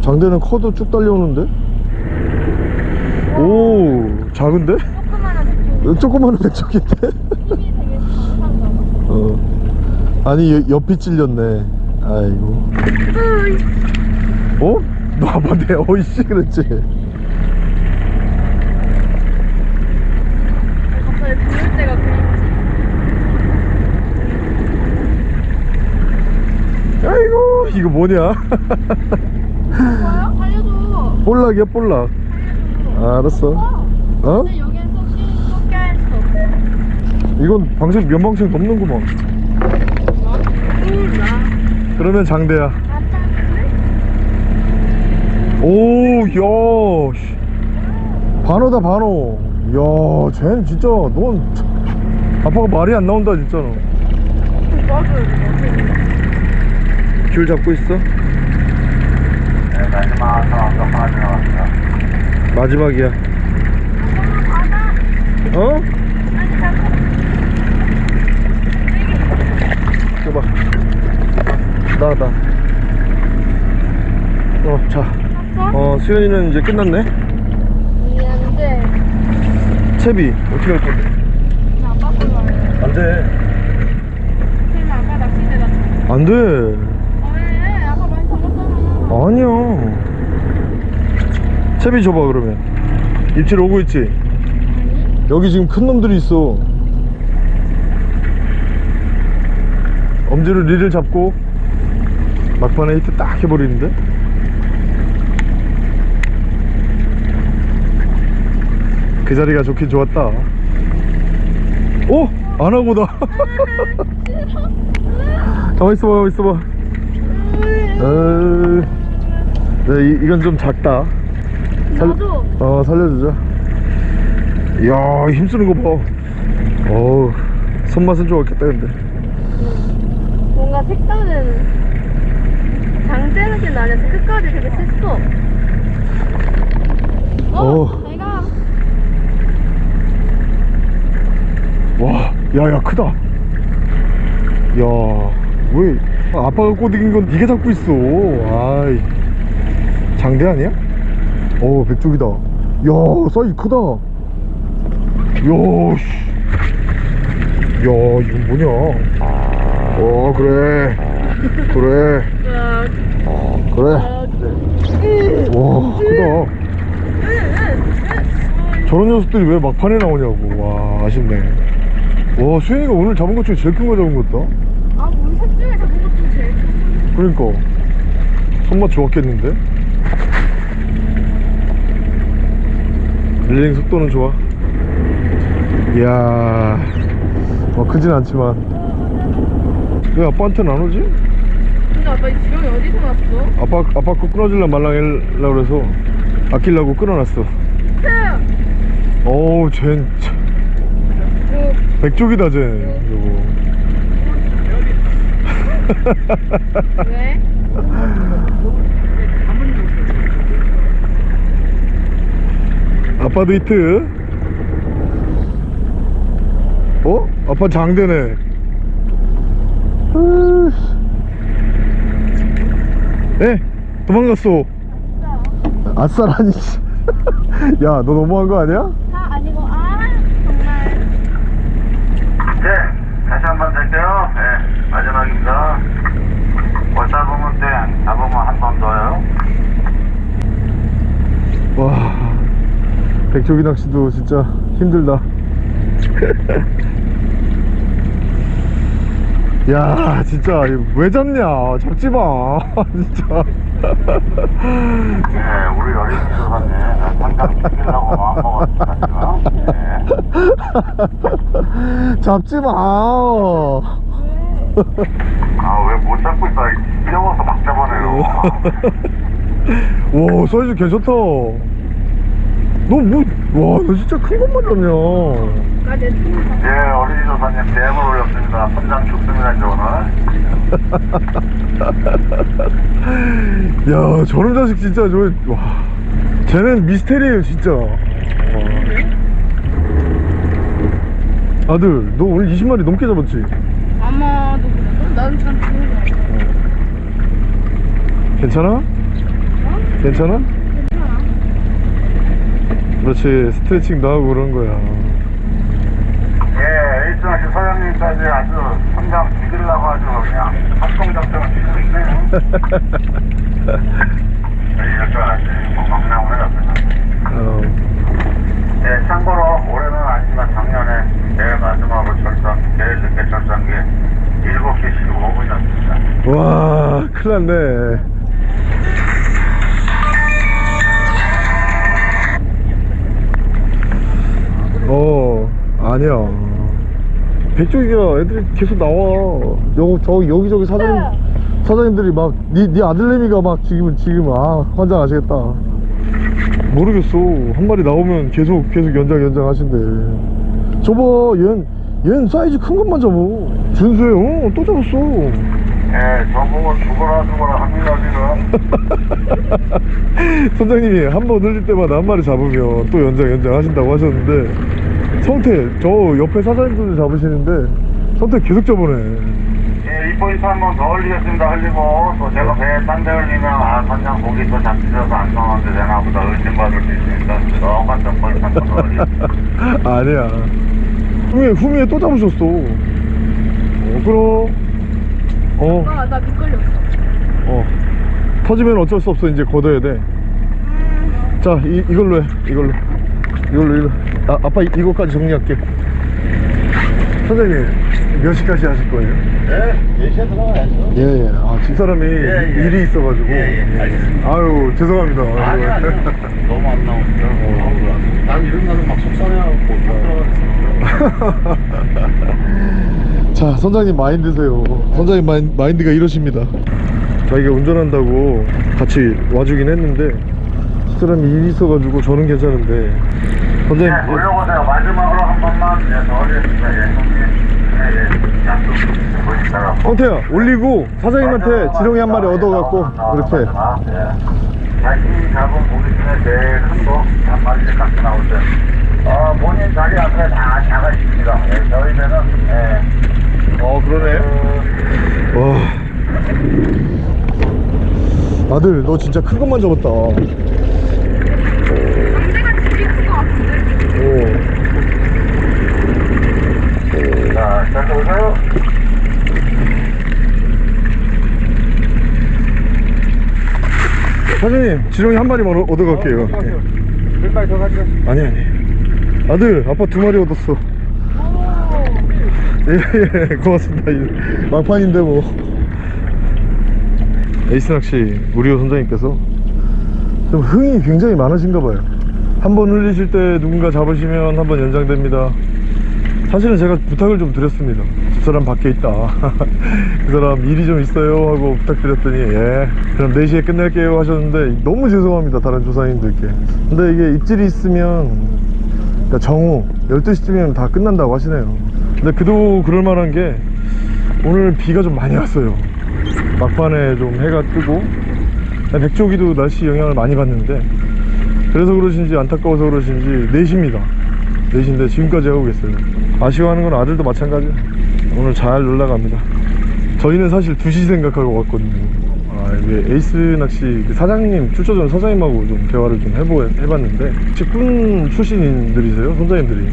장대는 커도 쭉 달려오는데? 오 작은데? 조그만한 강한가 봐. 어. 아니 여- 옆이 찔렸네 아 아이고 어? 너 아빠한테 어이씨 그랬지. 아이고 이거 뭐냐 뭐야? 살려줘. 볼락이야 볼락 아, 알았어 어? 수 없어. 이건 방생 면방생 넘는구먼 몰라. 그러면 장대야? 오야 반어다 반어 야 쟤는 진짜 넌 참- 아빠가 말이 안 나온다 진짜 너. 줄 잡고 있어 네, 마지막 상황도 하나 지나갔습니다. 마지막이야 어? 줘봐 나나 어자 어 수현이는 이제 끝났네 미안한데 채비 어떻게 할 건데 나 아빠. 안돼 아빠 낚시대 나. 안돼 왜? 아빠 많이 잡았잖아. 아니야 채비 줘봐 그러면. 입질 오고 있지? 여기 지금 큰 놈들이 있어. 엄지로 릴을 잡고 막판에 히트 딱 해버리는데? 그 자리가 좋긴 좋았다. 오! 안하고다 가만 있어봐 가만 있어봐. 어... 네, 이, 이건 좀 작다 나도. 어 살려주자 이야 힘쓰는 거봐 어우 손맛은 좋았겠다 근데 뭔가 색다른 장대 느낌 나냐? 끝까지 되게 셌어. 어, 어. 내가 와 야야 크다 야왜 아빠가 꼬드긴 건 네가 잡고 있어 아이 장대 아니야? 어 백쪽이다. 야 사이즈 크다. 야씨. 야 이건 뭐냐? 어 그래. 그래. 그래. 와 크다. 저런 녀석들이 왜 막판에 나오냐고. 와 아쉽네. 와 수현이가 오늘 잡은 것 중에 제일 큰 거 잡은 것 같다. 아, 우리 셋 중에 잡은 것 중에 제일 큰 그러니까. 손맛 좋았겠는데 릴링 속도는 좋아. 이야 뭐 크진 않지만. 왜 아빠한테는 안 오지? 근데 아빠 이 지렁이 어디서 났어? 아빠 아빠 거 끊어질라 말랑하려고 그래서. 아끼려고 끊어놨어. 어우 쟨 참, 그, 백쪽이다 쟤 여보 왜? 아빠도 히트 어? 아빠 장대네. 에 도망갔어 아싸라니 야너 너무한 거 아니야? 다 아니고, 아, 정말. 네, 다시 한번 될게요. 네, 마지막입니다. 뭐 잡으면 돼. 잡으면 한 번 더요. 와 백조기 낚시도 진짜 힘들다 야 진짜 왜 잡냐 잡지마 진짜 네, 우리 어린 조사님 당장 죽이려고 마음먹었습니다. 네. 잡지마 아, 왜 못 잡고 있어? 뛰어와서 막 잡아내요. 와 사이즈 괜찮다 너뭐와너 진짜 큰 것만 잡냐. 예, 어린이 조사님 뱀을 올렸습니다. 선장 죽습니다, 이제 오늘. 야 저런 자식 진짜 저 와 쟤는 미스테리예요 진짜 와. 아들 너 오늘 20마리 넘게 잡았지? 아마도 그래. 나는 참 좋은 거 같아. 괜찮아? 괜찮아? 괜찮아. 그렇지 스트레칭도 하고 그런 거야 예, 에이스낚시 사장님까지 아주 선장 이기려고 아주 그냥 합동작전을 치고 있네요. 저희 이렇게 건강나무를 옆에서. 어, 네, 참고로 올해는 아니지만 작년에 제일 마지막으로 철성, 제일 늦게 게 7시 15분이었습니다. 와 큰일 났네 어 아니야. 백조기가 애들이 계속 나와. 여, 저 여기저기 사장님 사장님들이 막니 니 아들내미가 막 지금 지금 아 환장하시겠다. 모르겠어. 한 마리 나오면 계속 계속 연장 연장 하신대. 저봐 얘는 얘는 사이즈 큰 것만 잡아. 준수해 어, 또 잡았어. 네, 저보고 죽어라 죽어라 합니다, 지금. 선장님이 한 번 흘릴 때마다 한 마리 잡으면 또 연장 연장 하신다고 하셨는데 성태 저 옆에 사장님들 잡으시는데 성태 계속 잡으네. 예, 이 포인트 한번더 올리겠습니다. 흘리고, 또 제가 배에 딴 데 흘리면, 아, 선장 고기 또 잡히셔서 안 나오는데 되나 보다 의심받을 수 있으니까, 똑같은 포인트 한번 더. 아니야. 후미에 후미에 또 잡으셨어. 어 그럼. 어. 아, 나 미끌렸어. 어. 터지면 어쩔 수 없어. 이제 걷어야 돼 자 이걸로 해. 이걸로. 이걸로 이걸로 아, 아빠 이, 이거까지 정리할게 선생님 몇 시까지 하실 거예요? 네, 4시에 들어가야죠. 예 예 아 집사람이 예, 예. 일이 있어가지고 예, 예, 알겠습니다. 아유 죄송합니다 아니, 아니, 너무 안 나오니까. 어. 난 이런 날은 막 속상해갖고 못 들어가겠어. 자 선장님 마인드세요 선장님 마인, 마인드가 이러십니다 자기가 운전한다고 같이 와주긴 했는데 집사람이 일이 있어가지고 저는 괜찮은데 선장님 네, 올려보세요. 마지막으로 한 번만, 네, 더 올리겠습니다. 예, 형님. 네, 예, 약속 보시다가. 성태야 올리고 사장님한테 지렁이 한 마리 얻어갖고 이렇게 자신이 잡은 고기 중에 제일 큰거한 마리씩 갖고 나오세요. 어, 본인 자리 앞에 다 작아 있습니다. 예, 저희들은, 예. 어 그러네 와 아들 너 진짜 큰 것만 잡았다 오. 상대가 집이 큰것 같은데? 자, 잘 보세요. 사장님 지렁이 한 마리만 얻- 얻어갈게요 몇 마리 더 가져. 아니 아니 아들 아빠 두 마리 얻었어 예 예 고맙습니다 이 막판인데 뭐 에이스 낚시 우리호 선장님께서 좀 흥이 굉장히 많으신가 봐요 한 번 흘리실 때 누군가 잡으시면 한 번 연장됩니다. 사실은 제가 부탁을 좀 드렸습니다. 저 사람 밖에 있다. 그 사람 일이 좀 있어요 하고 부탁드렸더니 예. 그럼 4시에 끝낼게요 하셨는데 너무 죄송합니다 다른 조사님들께. 근데 이게 입질이 있으면 그러니까 정오 12시쯤이면 다 끝난다고 하시네요. 근데 그도 그럴 만한 게 오늘 비가 좀 많이 왔어요. 막판에 좀 해가 뜨고 백조기도 날씨 영향을 많이 받는데 그래서 그러신지 안타까워서 그러신지 4시입니다. 4시인데 지금까지 하고 계세요. 아쉬워하는 건 아들도 마찬가지야. 오늘 잘 놀러갑니다. 저희는 사실 2시 생각하고 왔거든요. 아, 이게 에이스 낚시 그 사장님 출처전 사장님하고 좀 대화를 좀 해보, 해봤는데 직군 출신들이세요 선장님들이.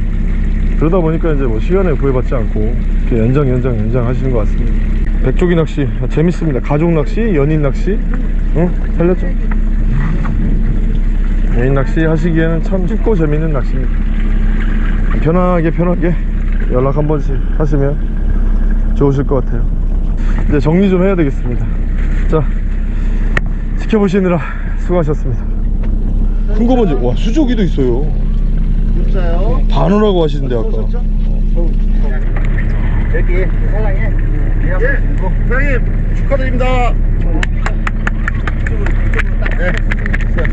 그러다 보니까 이제 뭐 시간에 구애받지 않고 이렇게 연장 연장 연장 하시는 것 같습니다. 백조기 낚시 재밌습니다. 가족 낚시 연인 낚시 응? 살렸죠 연인 낚시 하시기에는 참 쉽고 재밌는 낚시입니다. 편하게 편하게 연락 한 번씩 하시면 좋으실 것 같아요. 이제 정리 좀 해야 되겠습니다. 자 지켜보시느라 수고하셨습니다. 큰거 먼저 와 수조기도 있어요. 진짜요? 반으라고 하시는데 아까. 여기 사장님. 예, 사장님 축하드립니다.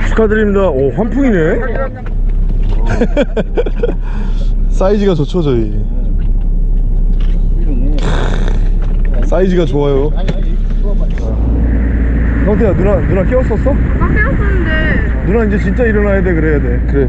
축하드립니다. 오 환풍이네. 사이즈가 좋죠 저희. 사이즈가 좋아요. 형태야 누나 누나 깨웠었어? 나 깨웠었는데. 누나 이제 진짜 일어나야 돼 그래야 돼. 그래